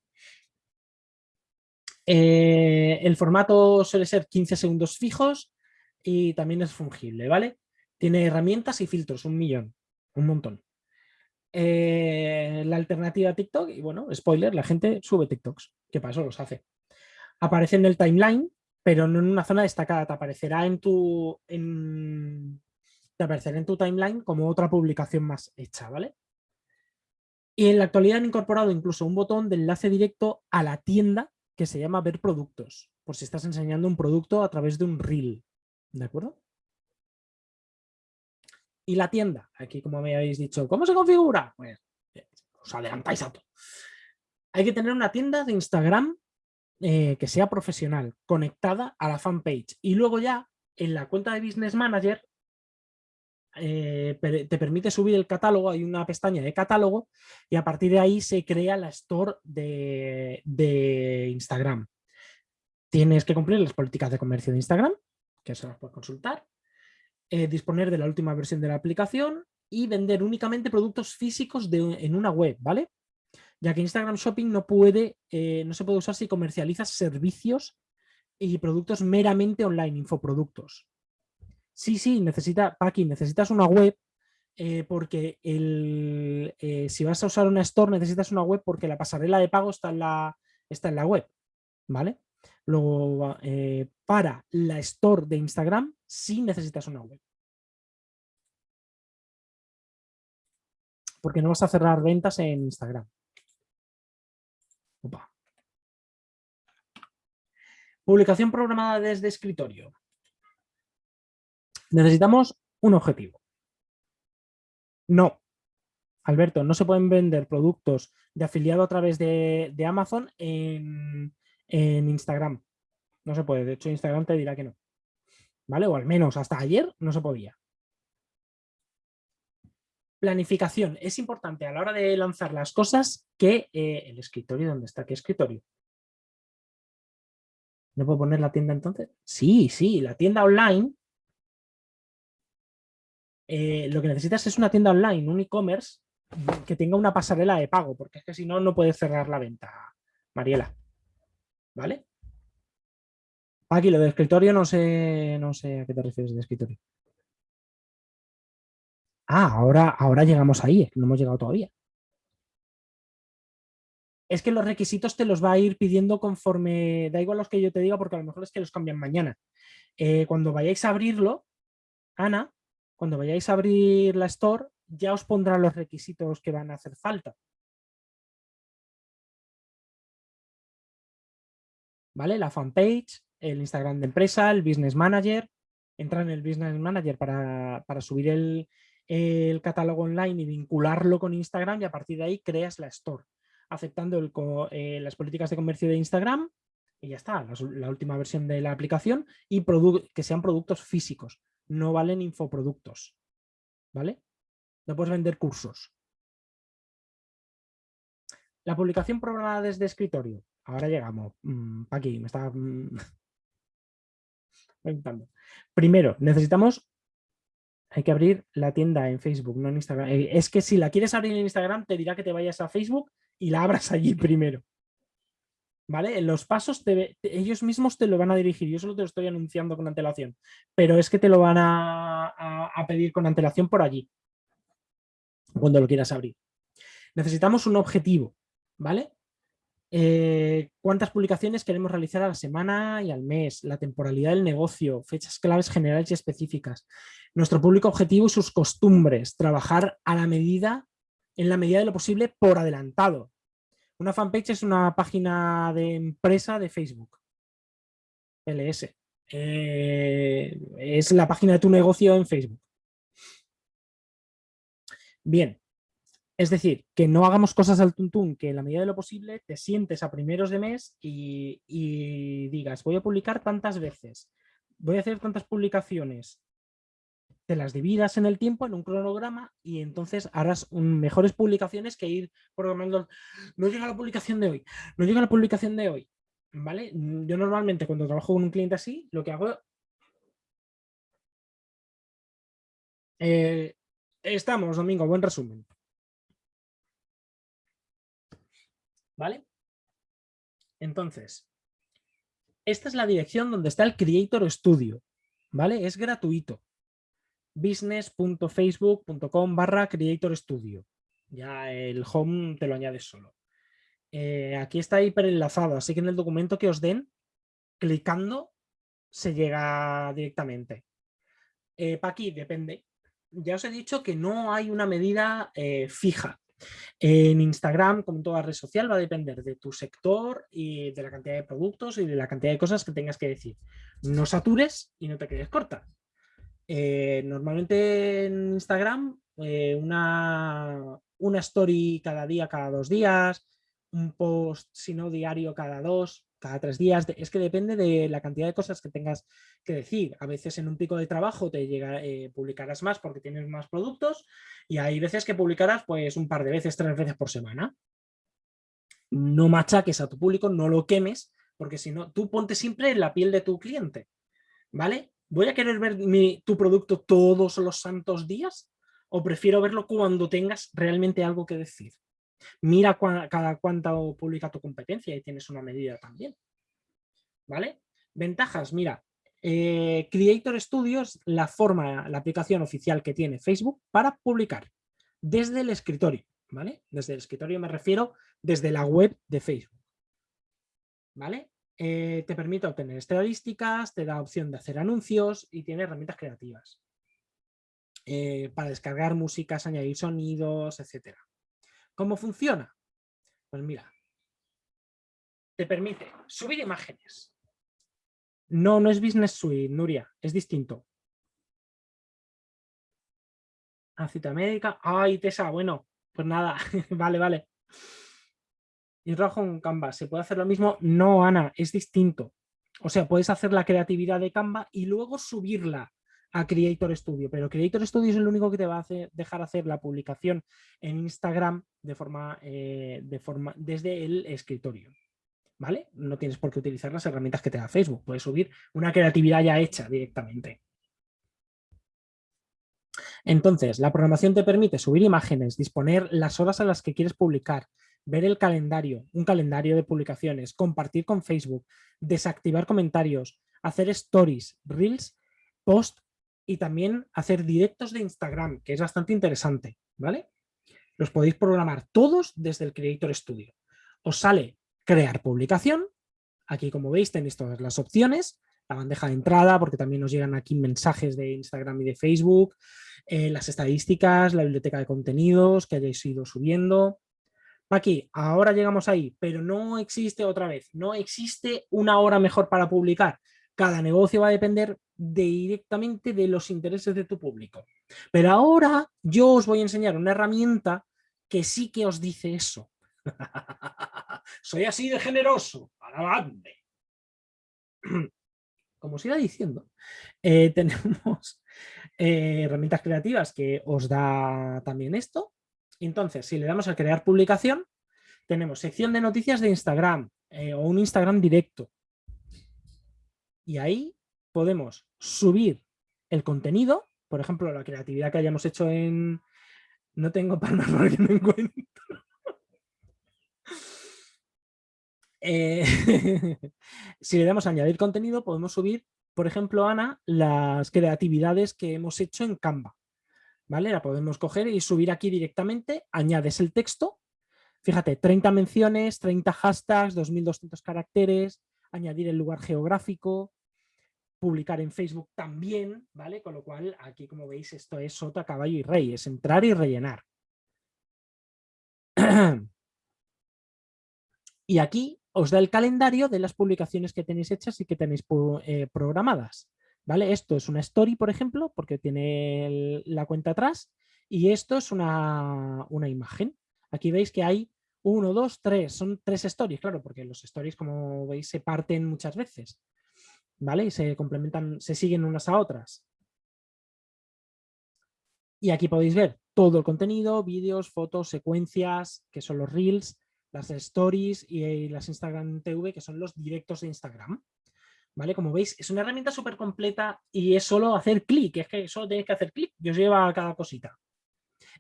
Speaker 2: Eh, el formato suele ser 15 segundos fijos y también es fungible, ¿vale? Tiene herramientas y filtros, un millón, un montón. Eh, la alternativa a TikTok, y bueno, spoiler, la gente sube TikToks, que para eso los hace. Aparece en el timeline, pero no en una zona destacada, aparecerá en tu, te aparecerá en tu timeline como otra publicación más hecha, ¿vale? Y en la actualidad han incorporado incluso un botón de enlace directo a la tienda que se llama ver productos, por si estás enseñando un producto a través de un reel. ¿De acuerdo? Y la tienda, aquí como me habéis dicho, ¿cómo se configura? Pues eh, os adelantáis a todo. Hay que tener una tienda de Instagram eh, que sea profesional, conectada a la fanpage. Y luego ya en la cuenta de Business Manager eh, te permite subir el catálogo, hay una pestaña de catálogo y a partir de ahí se crea la store de, Instagram. Tienes que cumplir las políticas de comercio de Instagram, que se las puedes consultar, eh, disponer de la última versión de la aplicación y vender únicamente productos físicos en una web, ¿vale? Ya que Instagram Shopping no, puede, eh, no se puede usar si comercializas servicios y productos meramente online, infoproductos sí, sí, necesita, Paqui, necesitas una web eh, porque el, eh, si vas a usar una store necesitas una web porque la pasarela de pago está en la, está en la web, ¿vale? Luego, eh, para la store de Instagram sí necesitas una web. Porque no vas a cerrar ventas en Instagram. Publicación programada desde escritorio necesitamos un objetivo. No, Alberto, no se pueden vender productos de afiliado a través de, Amazon en, Instagram. No se puede, de hecho Instagram te dirá que no. ¿Vale? O al menos hasta ayer no se podía. Planificación. Es importante a la hora de lanzar las cosas que eh, el escritorio, ¿dónde está? ¿Qué escritorio? ¿No puedo poner la tienda entonces? Sí, sí, la tienda online. Eh, lo que necesitas es una tienda online, un e-commerce que tenga una pasarela de pago, porque es que si no, no puedes cerrar la venta, Mariela. ¿Vale? Aquí lo de escritorio no sé, no sé a qué te refieres de escritorio. Ah, ahora, ahora llegamos ahí, no hemos llegado todavía. Es que los requisitos te los va a ir pidiendo conforme, da igual los que yo te diga porque a lo mejor es que los cambian mañana. Eh, cuando vayáis a abrirlo, Ana, cuando vayáis a abrir la store, ya os pondrá los requisitos que van a hacer falta. ¿Vale? La fanpage, el Instagram de empresa, el Business Manager. Entra en el Business Manager para, subir el, catálogo online y vincularlo con Instagram y a partir de ahí creas la store, aceptando eh, las políticas de comercio de Instagram y ya está, la, última versión de la aplicación y que sean productos físicos, no valen infoproductos, ¿vale? No puedes vender cursos. La publicación programada desde escritorio. Ahora llegamos. Mm, aquí, me está... Mm, Primero, necesitamos... Hay que abrir la tienda en Facebook, no en Instagram. Eh, es que si la quieres abrir en Instagram, te dirá que te vayas a Facebook y la abras allí primero. ¿Vale? Los pasos ellos mismos te lo van a dirigir. Yo solo te lo estoy anunciando con antelación. Pero es que te lo van a pedir con antelación por allí cuando lo quieras abrir. Necesitamos un objetivo, ¿vale? Eh, cuántas publicaciones queremos realizar a la semana y al mes, la temporalidad del negocio, fechas claves generales y específicas, nuestro público objetivo y sus costumbres, trabajar a la medida, en la medida de lo posible, por adelantado. Una fanpage es una página de empresa de Facebook, LS. Eh, es la página de tu negocio en Facebook. Bien, es decir, que no hagamos cosas al tuntún, que en la medida de lo posible te sientes a primeros de mes y, digas, voy a publicar tantas veces, voy a hacer tantas publicaciones, te las dividas en el tiempo, en un cronograma, y entonces harás mejores publicaciones que ir programando. No llega la publicación de hoy, no llega la publicación de hoy. ¿Vale? Yo normalmente cuando trabajo con un cliente así, lo que hago... Eh, Estamos, Domingo, buen resumen. ¿Vale? Entonces, esta es la dirección donde está el Creator Studio, ¿vale? Es gratuito. business.facebook.com barra Creator Studio. Ya el home te lo añades solo. Eh, aquí está hiperenlazado, así que en el documento que os den, clicando, se llega directamente. Eh, para aquí depende ya os he dicho que no hay una medida eh, fija. En Instagram, como en toda red social, va a depender de tu sector y de la cantidad de productos y de la cantidad de cosas que tengas que decir. No satures y no te quedes corta. Eh, normalmente en Instagram, eh, una, una story cada día, cada dos días, un post, si no diario, cada dos, cada tres días, es que depende de la cantidad de cosas que tengas que decir. A veces en un pico de trabajo te llega, eh, publicarás más porque tienes más productos y hay veces que publicarás pues un par de veces, tres veces por semana. No machaques a tu público, no lo quemes, porque si no, tú ponte siempre en la piel de tu cliente, ¿vale? ¿Voy a querer ver tu producto todos los santos días? ¿O prefiero verlo cuando tengas realmente algo que decir? Mira cada cuánto publica tu competencia y tienes una medida también. ¿Vale? Ventajas, mira, eh, Creator Studios, la forma, la aplicación oficial que tiene Facebook para publicar desde el escritorio, ¿vale? Desde el escritorio me refiero desde la web de Facebook, ¿vale? Eh, te permite obtener estadísticas, te da opción de hacer anuncios y tiene herramientas creativas eh, para descargar músicas, añadir sonidos, etcétera. ¿Cómo funciona? Pues mira, te permite subir imágenes. No, no es Business Suite, Nuria, es distinto. A cita médica. Ay, Tessa, bueno, pues nada, vale, vale. Y rojo en Canva, ¿se puede hacer lo mismo? No, Ana, es distinto. O sea, puedes hacer la creatividad de Canva y luego subirla a Creator Studio, pero Creator Studio es el único que te va a dejar hacer la publicación en Instagram de forma, eh, de forma desde el escritorio. ¿Vale? No tienes por qué utilizar las herramientas que te da Facebook, puedes subir una creatividad ya hecha directamente. Entonces, la programación te permite subir imágenes, disponer las horas a las que quieres publicar, ver el calendario, un calendario de publicaciones, compartir con Facebook, desactivar comentarios, hacer stories, reels, post y también hacer directos de Instagram, que es bastante interesante, ¿vale? Los podéis programar todos desde el Creator Studio. Os sale crear publicación, aquí como veis tenéis todas las opciones, la bandeja de entrada, porque también nos llegan aquí mensajes de Instagram y de Facebook, eh, las estadísticas, la biblioteca de contenidos que hayáis ido subiendo. Aquí, ahora llegamos ahí, pero no existe otra vez, no existe una hora mejor para publicar. Cada negocio va a depender directamente de los intereses de tu público. Pero ahora yo os voy a enseñar una herramienta que sí que os dice eso. Soy así de generoso, alabadme. Como os iba diciendo, eh, tenemos eh, herramientas creativas que os da también esto. Entonces, si le damos a crear publicación, tenemos sección de noticias de Instagram eh, o un Instagram directo. Y ahí podemos subir el contenido, por ejemplo, la creatividad que hayamos hecho en... No tengo palmas porque no encuentro. Eh, si le damos a añadir contenido, podemos subir, por ejemplo, Ana, las creatividades que hemos hecho en Canva. ¿Vale? La podemos coger y subir aquí directamente, añades el texto, fíjate, 30 menciones, 30 hashtags, 2200 caracteres, añadir el lugar geográfico, publicar en Facebook también, ¿vale? Con lo cual, aquí como veis, esto es sota, caballo y rey, es entrar y rellenar. y aquí os da el calendario de las publicaciones que tenéis hechas y que tenéis eh, programadas. ¿Vale? Esto es una story, por ejemplo, porque tiene la cuenta atrás, y esto es una, una imagen. Aquí veis que hay uno, dos, tres, son tres stories, claro, porque los stories, como veis, se parten muchas veces. ¿vale? Y se complementan, se siguen unas a otras. Y aquí podéis ver todo el contenido, vídeos, fotos, secuencias, que son los Reels, las Stories y las Instagram TV, que son los directos de Instagram. ¿Vale? Como veis, es una herramienta súper completa y es solo hacer clic, es que solo tenéis que hacer clic y os lleva a cada cosita.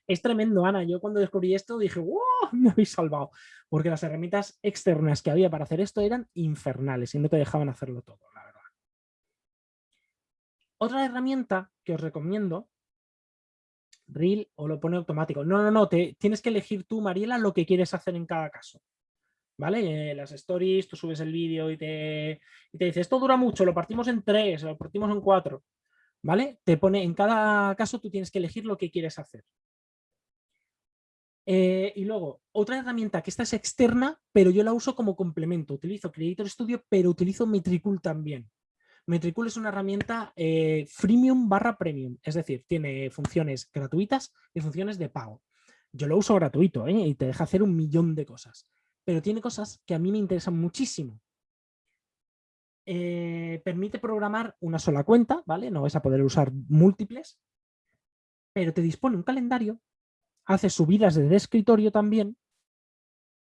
Speaker 2: Es tremendo, Ana. Yo cuando descubrí esto dije, ¡wow! Me habéis salvado. Porque las herramientas externas que había para hacer esto eran infernales y no te dejaban hacerlo todo. Otra herramienta que os recomiendo, Reel o lo pone automático. No, no, no, te, tienes que elegir tú, Mariela, lo que quieres hacer en cada caso. ¿Vale? Las stories, tú subes el vídeo y te, y te dice, esto dura mucho, lo partimos en tres, lo partimos en cuatro. ¿Vale? Te pone, en cada caso tú tienes que elegir lo que quieres hacer. Eh, y luego, otra herramienta que esta es externa, pero yo la uso como complemento. Utilizo Creator Studio, pero utilizo Metricool también. Metricool es una herramienta eh, freemium barra premium, es decir, tiene funciones gratuitas y funciones de pago. Yo lo uso gratuito ¿eh? y te deja hacer un millón de cosas, pero tiene cosas que a mí me interesan muchísimo. Eh, permite programar una sola cuenta, ¿vale? No vas a poder usar múltiples, pero te dispone un calendario, hace subidas desde escritorio también,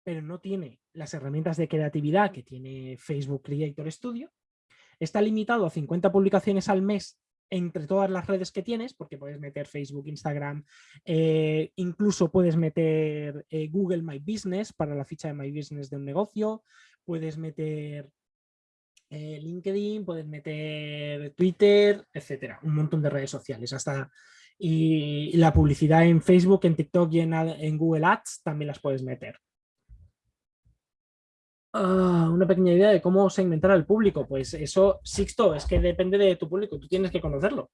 Speaker 2: pero no tiene las herramientas de creatividad que tiene Facebook Creator Studio, Está limitado a 50 publicaciones al mes entre todas las redes que tienes, porque puedes meter Facebook, Instagram, eh, incluso puedes meter eh, Google My Business para la ficha de My Business de un negocio, puedes meter eh, LinkedIn, puedes meter Twitter, etcétera, un montón de redes sociales, hasta y la publicidad en Facebook, en TikTok y en Google Ads también las puedes meter. Ah, una pequeña idea de cómo segmentar al público. Pues eso, Sixto, es que depende de tu público, tú tienes que conocerlo.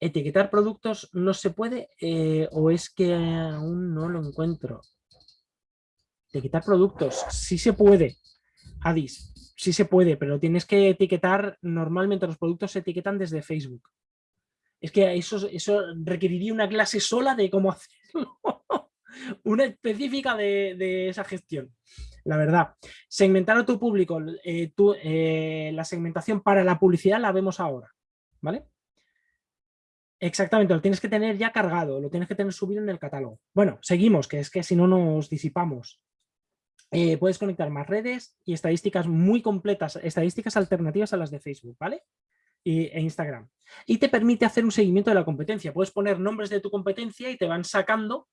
Speaker 2: Etiquetar productos no se puede eh, o es que aún no lo encuentro. Etiquetar productos, sí se puede, Adis, sí se puede, pero tienes que etiquetar, normalmente los productos se etiquetan desde Facebook. Es que eso, eso requeriría una clase sola de cómo hacerlo. Una específica de, esa gestión. La verdad, segmentar a tu público, eh, eh, la segmentación para la publicidad la vemos ahora, ¿vale? Exactamente, lo tienes que tener ya cargado, lo tienes que tener subido en el catálogo. Bueno, seguimos, que es que si no nos disipamos. Eh, puedes conectar más redes y estadísticas muy completas, estadísticas alternativas a las de Facebook, ¿vale? E Instagram. Y te permite hacer un seguimiento de la competencia. Puedes poner nombres de tu competencia y te van sacando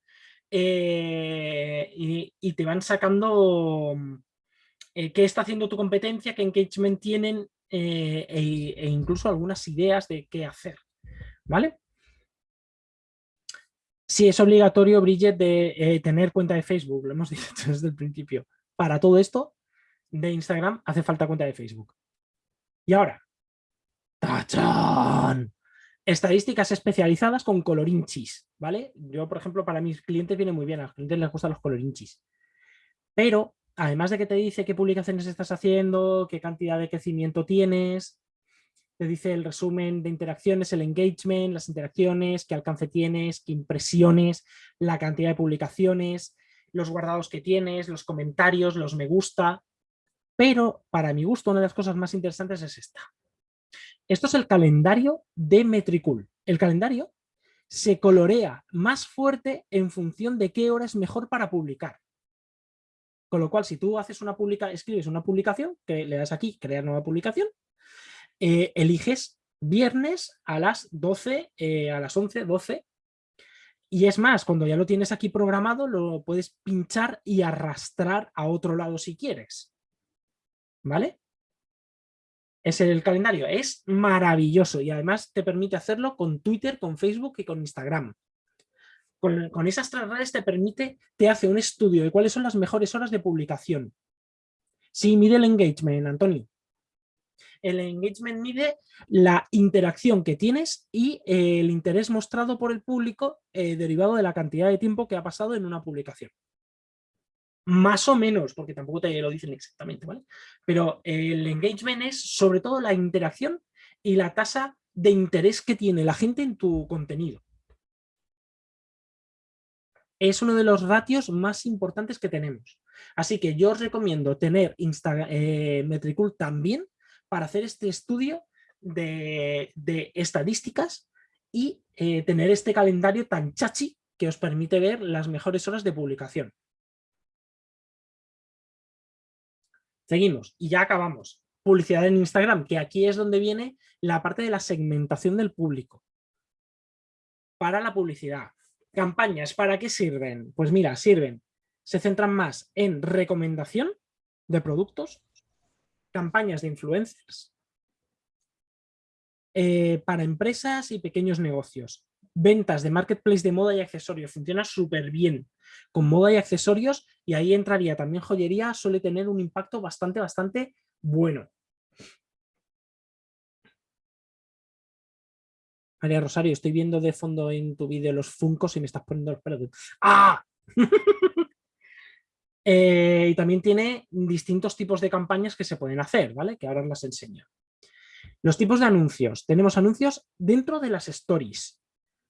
Speaker 2: eh, y, te van sacando eh, qué está haciendo tu competencia, qué engagement tienen e, e incluso algunas ideas de qué hacer. ¿vale? Sí, es obligatorio, Bridget, de eh, tener cuenta de Facebook, lo hemos dicho desde el principio. Para todo esto de Instagram hace falta cuenta de Facebook. Y ahora, ¡tachán! Estadísticas especializadas con colorinchis, ¿vale? Yo, por ejemplo, para mis clientes viene muy bien, a los clientes les gustan los colorinchis. Pero, además de que te dice qué publicaciones estás haciendo, qué cantidad de crecimiento tienes, te dice el resumen de interacciones, el engagement, las interacciones, qué alcance tienes, qué impresiones, la cantidad de publicaciones, los guardados que tienes, los comentarios, los me gusta. Pero para mi gusto una de las cosas más interesantes es esta. Esto es el calendario de Metricool. El calendario se colorea más fuerte en función de qué hora es mejor para publicar. Con lo cual, si tú haces una publica, escribes una publicación, que le das aquí, crear nueva publicación, eh, eliges viernes a las 12, eh, a las 11, 12. Y es más, cuando ya lo tienes aquí programado, lo puedes pinchar y arrastrar a otro lado si quieres. ¿Vale? Es el calendario, es maravilloso y además te permite hacerlo con Twitter, con Facebook y con Instagram. Con, esas tres redes te permite, te hace un estudio de cuáles son las mejores horas de publicación. Sí, mide el engagement, Antonio. El engagement mide la interacción que tienes y eh, el interés mostrado por el público eh, derivado de la cantidad de tiempo que ha pasado en una publicación. Más o menos, porque tampoco te lo dicen exactamente, ¿vale? Pero el engagement es sobre todo la interacción y la tasa de interés que tiene la gente en tu contenido. Es uno de los ratios más importantes que tenemos. Así que yo os recomiendo tener Insta, eh, Metricool también para hacer este estudio de, estadísticas y eh, tener este calendario tan chachi que os permite ver las mejores horas de publicación. Seguimos y ya acabamos. Publicidad en Instagram, que aquí es donde viene la parte de la segmentación del público. Para la publicidad. Campañas, ¿para qué sirven? Pues mira, sirven, se centran más en recomendación de productos, campañas de influencers eh, para empresas y pequeños negocios. Ventas de marketplace de moda y accesorios. Funciona súper bien con moda y accesorios y ahí entraría también joyería. Suele tener un impacto bastante, bastante bueno. María Rosario, estoy viendo de fondo en tu vídeo los funcos y me estás poniendo los pelos. ¡Ah! Eh, y también tiene distintos tipos de campañas que se pueden hacer, ¿vale? Que ahora las enseño. Los tipos de anuncios. Tenemos anuncios dentro de las stories,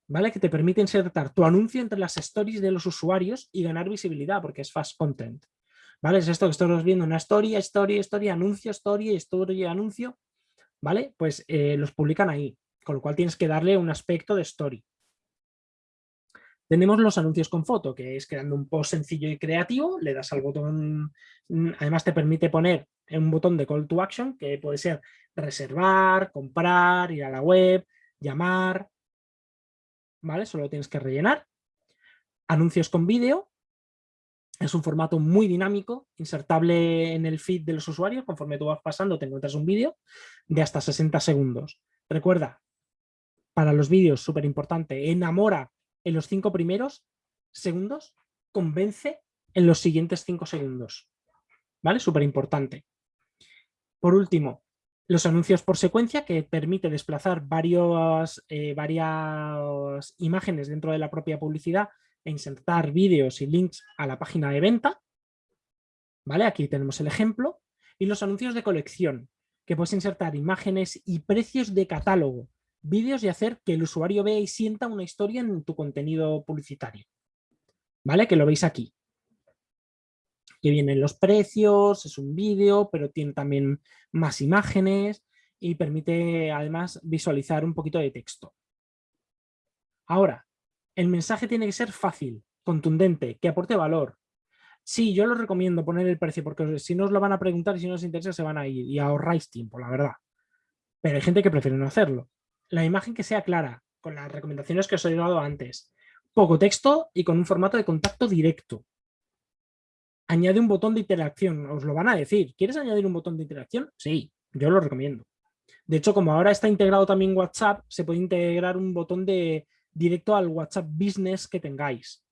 Speaker 2: ¿vale? Que te permiten insertar tu anuncio entre las stories de los usuarios y ganar visibilidad porque es fast content. ¿Vale? Es esto que estamos viendo, una story, story, story, anuncio, story, story, anuncio. ¿Vale? Pues eh, los publican ahí, con lo cual tienes que darle un aspecto de story. Tenemos los anuncios con foto, que es creando un post sencillo y creativo, le das al botón, mm, además te permite poner un botón de call to action, que puede ser reservar, comprar, ir a la web, llamar, ¿vale? Solo tienes que rellenar. Anuncios con vídeo, es un formato muy dinámico, insertable en el feed de los usuarios, conforme tú vas pasando te encuentras un vídeo de hasta 60 segundos. Recuerda, para los vídeos, súper importante, enamora en los cinco primeros segundos, convence en los siguientes cinco segundos. ¿Vale? Súper importante. Por último, los anuncios por secuencia que permite desplazar varios, eh, varias imágenes dentro de la propia publicidad e insertar vídeos y links a la página de venta. ¿Vale? Aquí tenemos el ejemplo. Y los anuncios de colección, que puedes insertar imágenes y precios de catálogo vídeos y hacer que el usuario vea y sienta una historia en tu contenido publicitario. ¿Vale? Que lo veis aquí. Que vienen los precios, es un vídeo, pero tiene también más imágenes y permite además visualizar un poquito de texto. Ahora, el mensaje tiene que ser fácil, contundente, que aporte valor. Sí, yo lo recomiendo poner el precio porque si no os lo van a preguntar y si no os interesa se van a ir y ahorráis tiempo, la verdad. Pero hay gente que prefiere no hacerlo. La imagen que sea clara, con las recomendaciones que os he dado antes. Poco texto y con un formato de contacto directo. Añade un botón de interacción, os lo van a decir. ¿Quieres añadir un botón de interacción? Sí, yo lo recomiendo. De hecho, como ahora está integrado también WhatsApp, se puede integrar un botón de directo al WhatsApp Business que tengáis.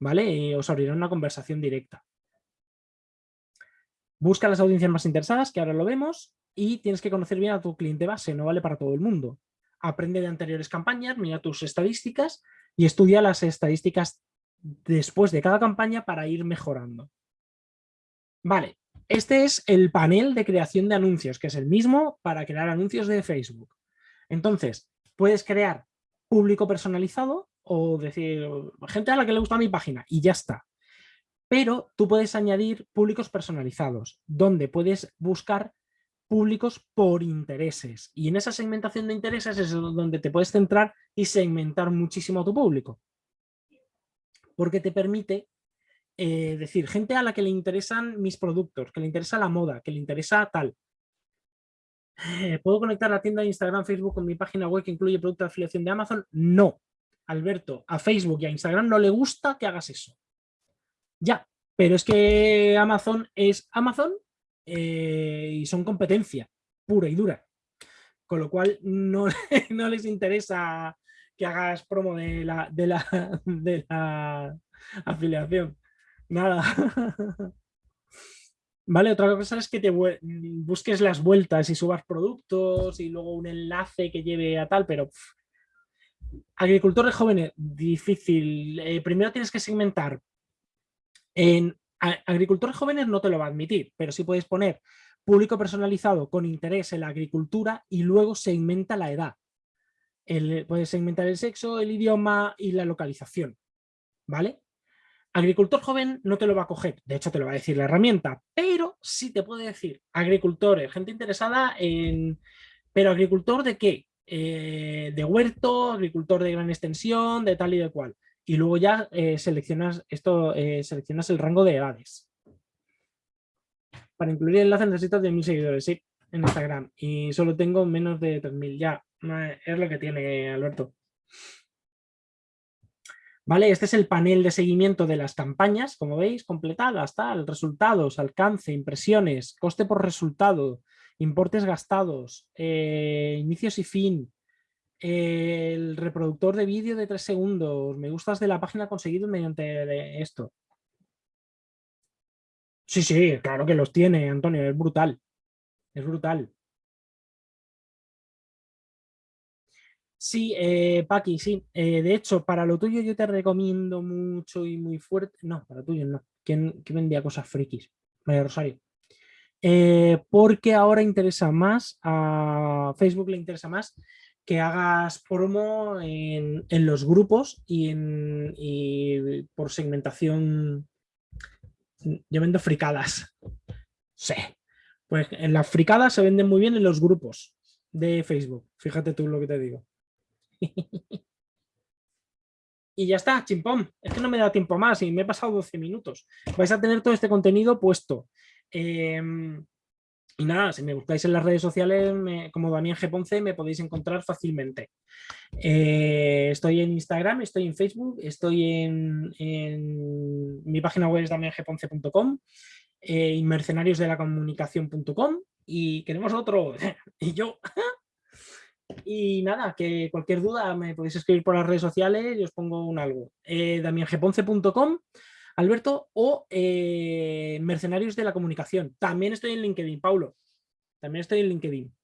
Speaker 2: ¿Vale? Os abrirá una conversación directa. Busca las audiencias más interesadas, que ahora lo vemos, y tienes que conocer bien a tu cliente base, no vale para todo el mundo. Aprende de anteriores campañas, mira tus estadísticas y estudia las estadísticas después de cada campaña para ir mejorando. Vale, este es el panel de creación de anuncios, que es el mismo para crear anuncios de Facebook. Entonces, puedes crear público personalizado o decir, gente a la que le gusta mi página y ya está. Pero tú puedes añadir públicos personalizados, donde puedes buscar públicos por intereses. Y en esa segmentación de intereses es donde te puedes centrar y segmentar muchísimo tu público. Porque te permite eh, decir, gente a la que le interesan mis productos, que le interesa la moda, que le interesa tal. Eh, ¿Puedo conectar la tienda de Instagram, Facebook con mi página web que incluye producto de afiliación de Amazon? No. Alberto, a Facebook y a Instagram no le gusta que hagas eso. Ya, pero es que Amazon es Amazon eh, y son competencia pura y dura. Con lo cual no, no les interesa que hagas promo de la, de la, de la afiliación. Nada. Vale, otra cosa es que te busques las vueltas y subas productos y luego un enlace que lleve a tal, pero agricultores jóvenes, difícil. Eh, primero tienes que segmentar en agricultores jóvenes no te lo va a admitir, pero sí puedes poner público personalizado con interés en la agricultura y luego segmenta la edad. puedes segmentar el sexo, el idioma y la localización. ¿Vale? Agricultor joven no te lo va a coger, de hecho te lo va a decir la herramienta, pero sí te puede decir agricultores, gente interesada en... ¿Pero agricultor de qué? Eh, de huerto, agricultor de gran extensión, de tal y de cual y luego ya eh, seleccionas, esto, eh, seleccionas el rango de edades. Para incluir el enlace necesito 10.000 seguidores, sí, en Instagram. Y solo tengo menos de 3.000, ya. Es lo que tiene Alberto. Vale, este es el panel de seguimiento de las campañas, como veis, completadas, tal, resultados, alcance, impresiones, coste por resultado, importes gastados, eh, inicios y fin, el reproductor de vídeo de tres segundos, me gustas de la página conseguido mediante esto. Sí, sí, claro que los tiene, Antonio, es brutal. Es brutal. Sí, eh, Paqui, sí. Eh, de hecho, para lo tuyo yo te recomiendo mucho y muy fuerte. No, para tuyo no. ¿Quién, vendía cosas frikis? María Rosario. Eh, porque ahora interesa más, a Facebook le interesa más que hagas promo en, los grupos y, en, por segmentación, yo vendo fricadas. Sí. Pues en las fricadas se venden muy bien en los grupos de Facebook. Fíjate tú lo que te digo. y ya está, chimpón. Es que no me da tiempo más y me he pasado 12 minutos. Vais a tener todo este contenido puesto. Em, y nada, si me buscáis en las redes sociales como Damián G. Ponce me podéis encontrar fácilmente. Eh, estoy en Instagram, estoy en Facebook, estoy en, mi página web es damiangponce.com eh, y mercenariosdelacomunicación.com y queremos otro, y yo. y nada, que cualquier duda me podéis escribir por las redes sociales y os pongo un algo. Eh, damiangponce.com Alberto, o eh, Mercenarios de la Comunicación. También estoy en LinkedIn, Paulo. También estoy en LinkedIn.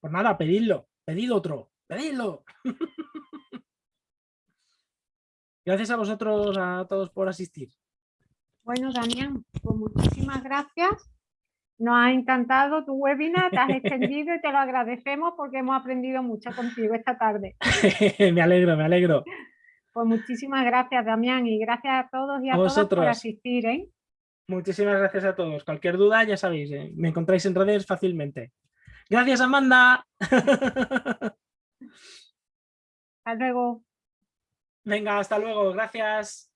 Speaker 2: Pues nada, pedidlo, pedid otro, pedidlo. Gracias a vosotros, a todos por asistir.
Speaker 1: Bueno, Damián, pues muchísimas gracias. Nos ha encantado tu webinar, te has extendido y te lo agradecemos porque hemos aprendido mucho contigo esta tarde.
Speaker 2: me alegro, me alegro.
Speaker 1: Pues muchísimas gracias, Damián, y gracias a todos y a, todos por asistir. ¿eh?
Speaker 2: Muchísimas gracias a todos. Cualquier duda, ya sabéis, ¿eh? me encontráis en redes fácilmente. Gracias, Amanda.
Speaker 1: Hasta luego.
Speaker 2: Venga, hasta luego. Gracias.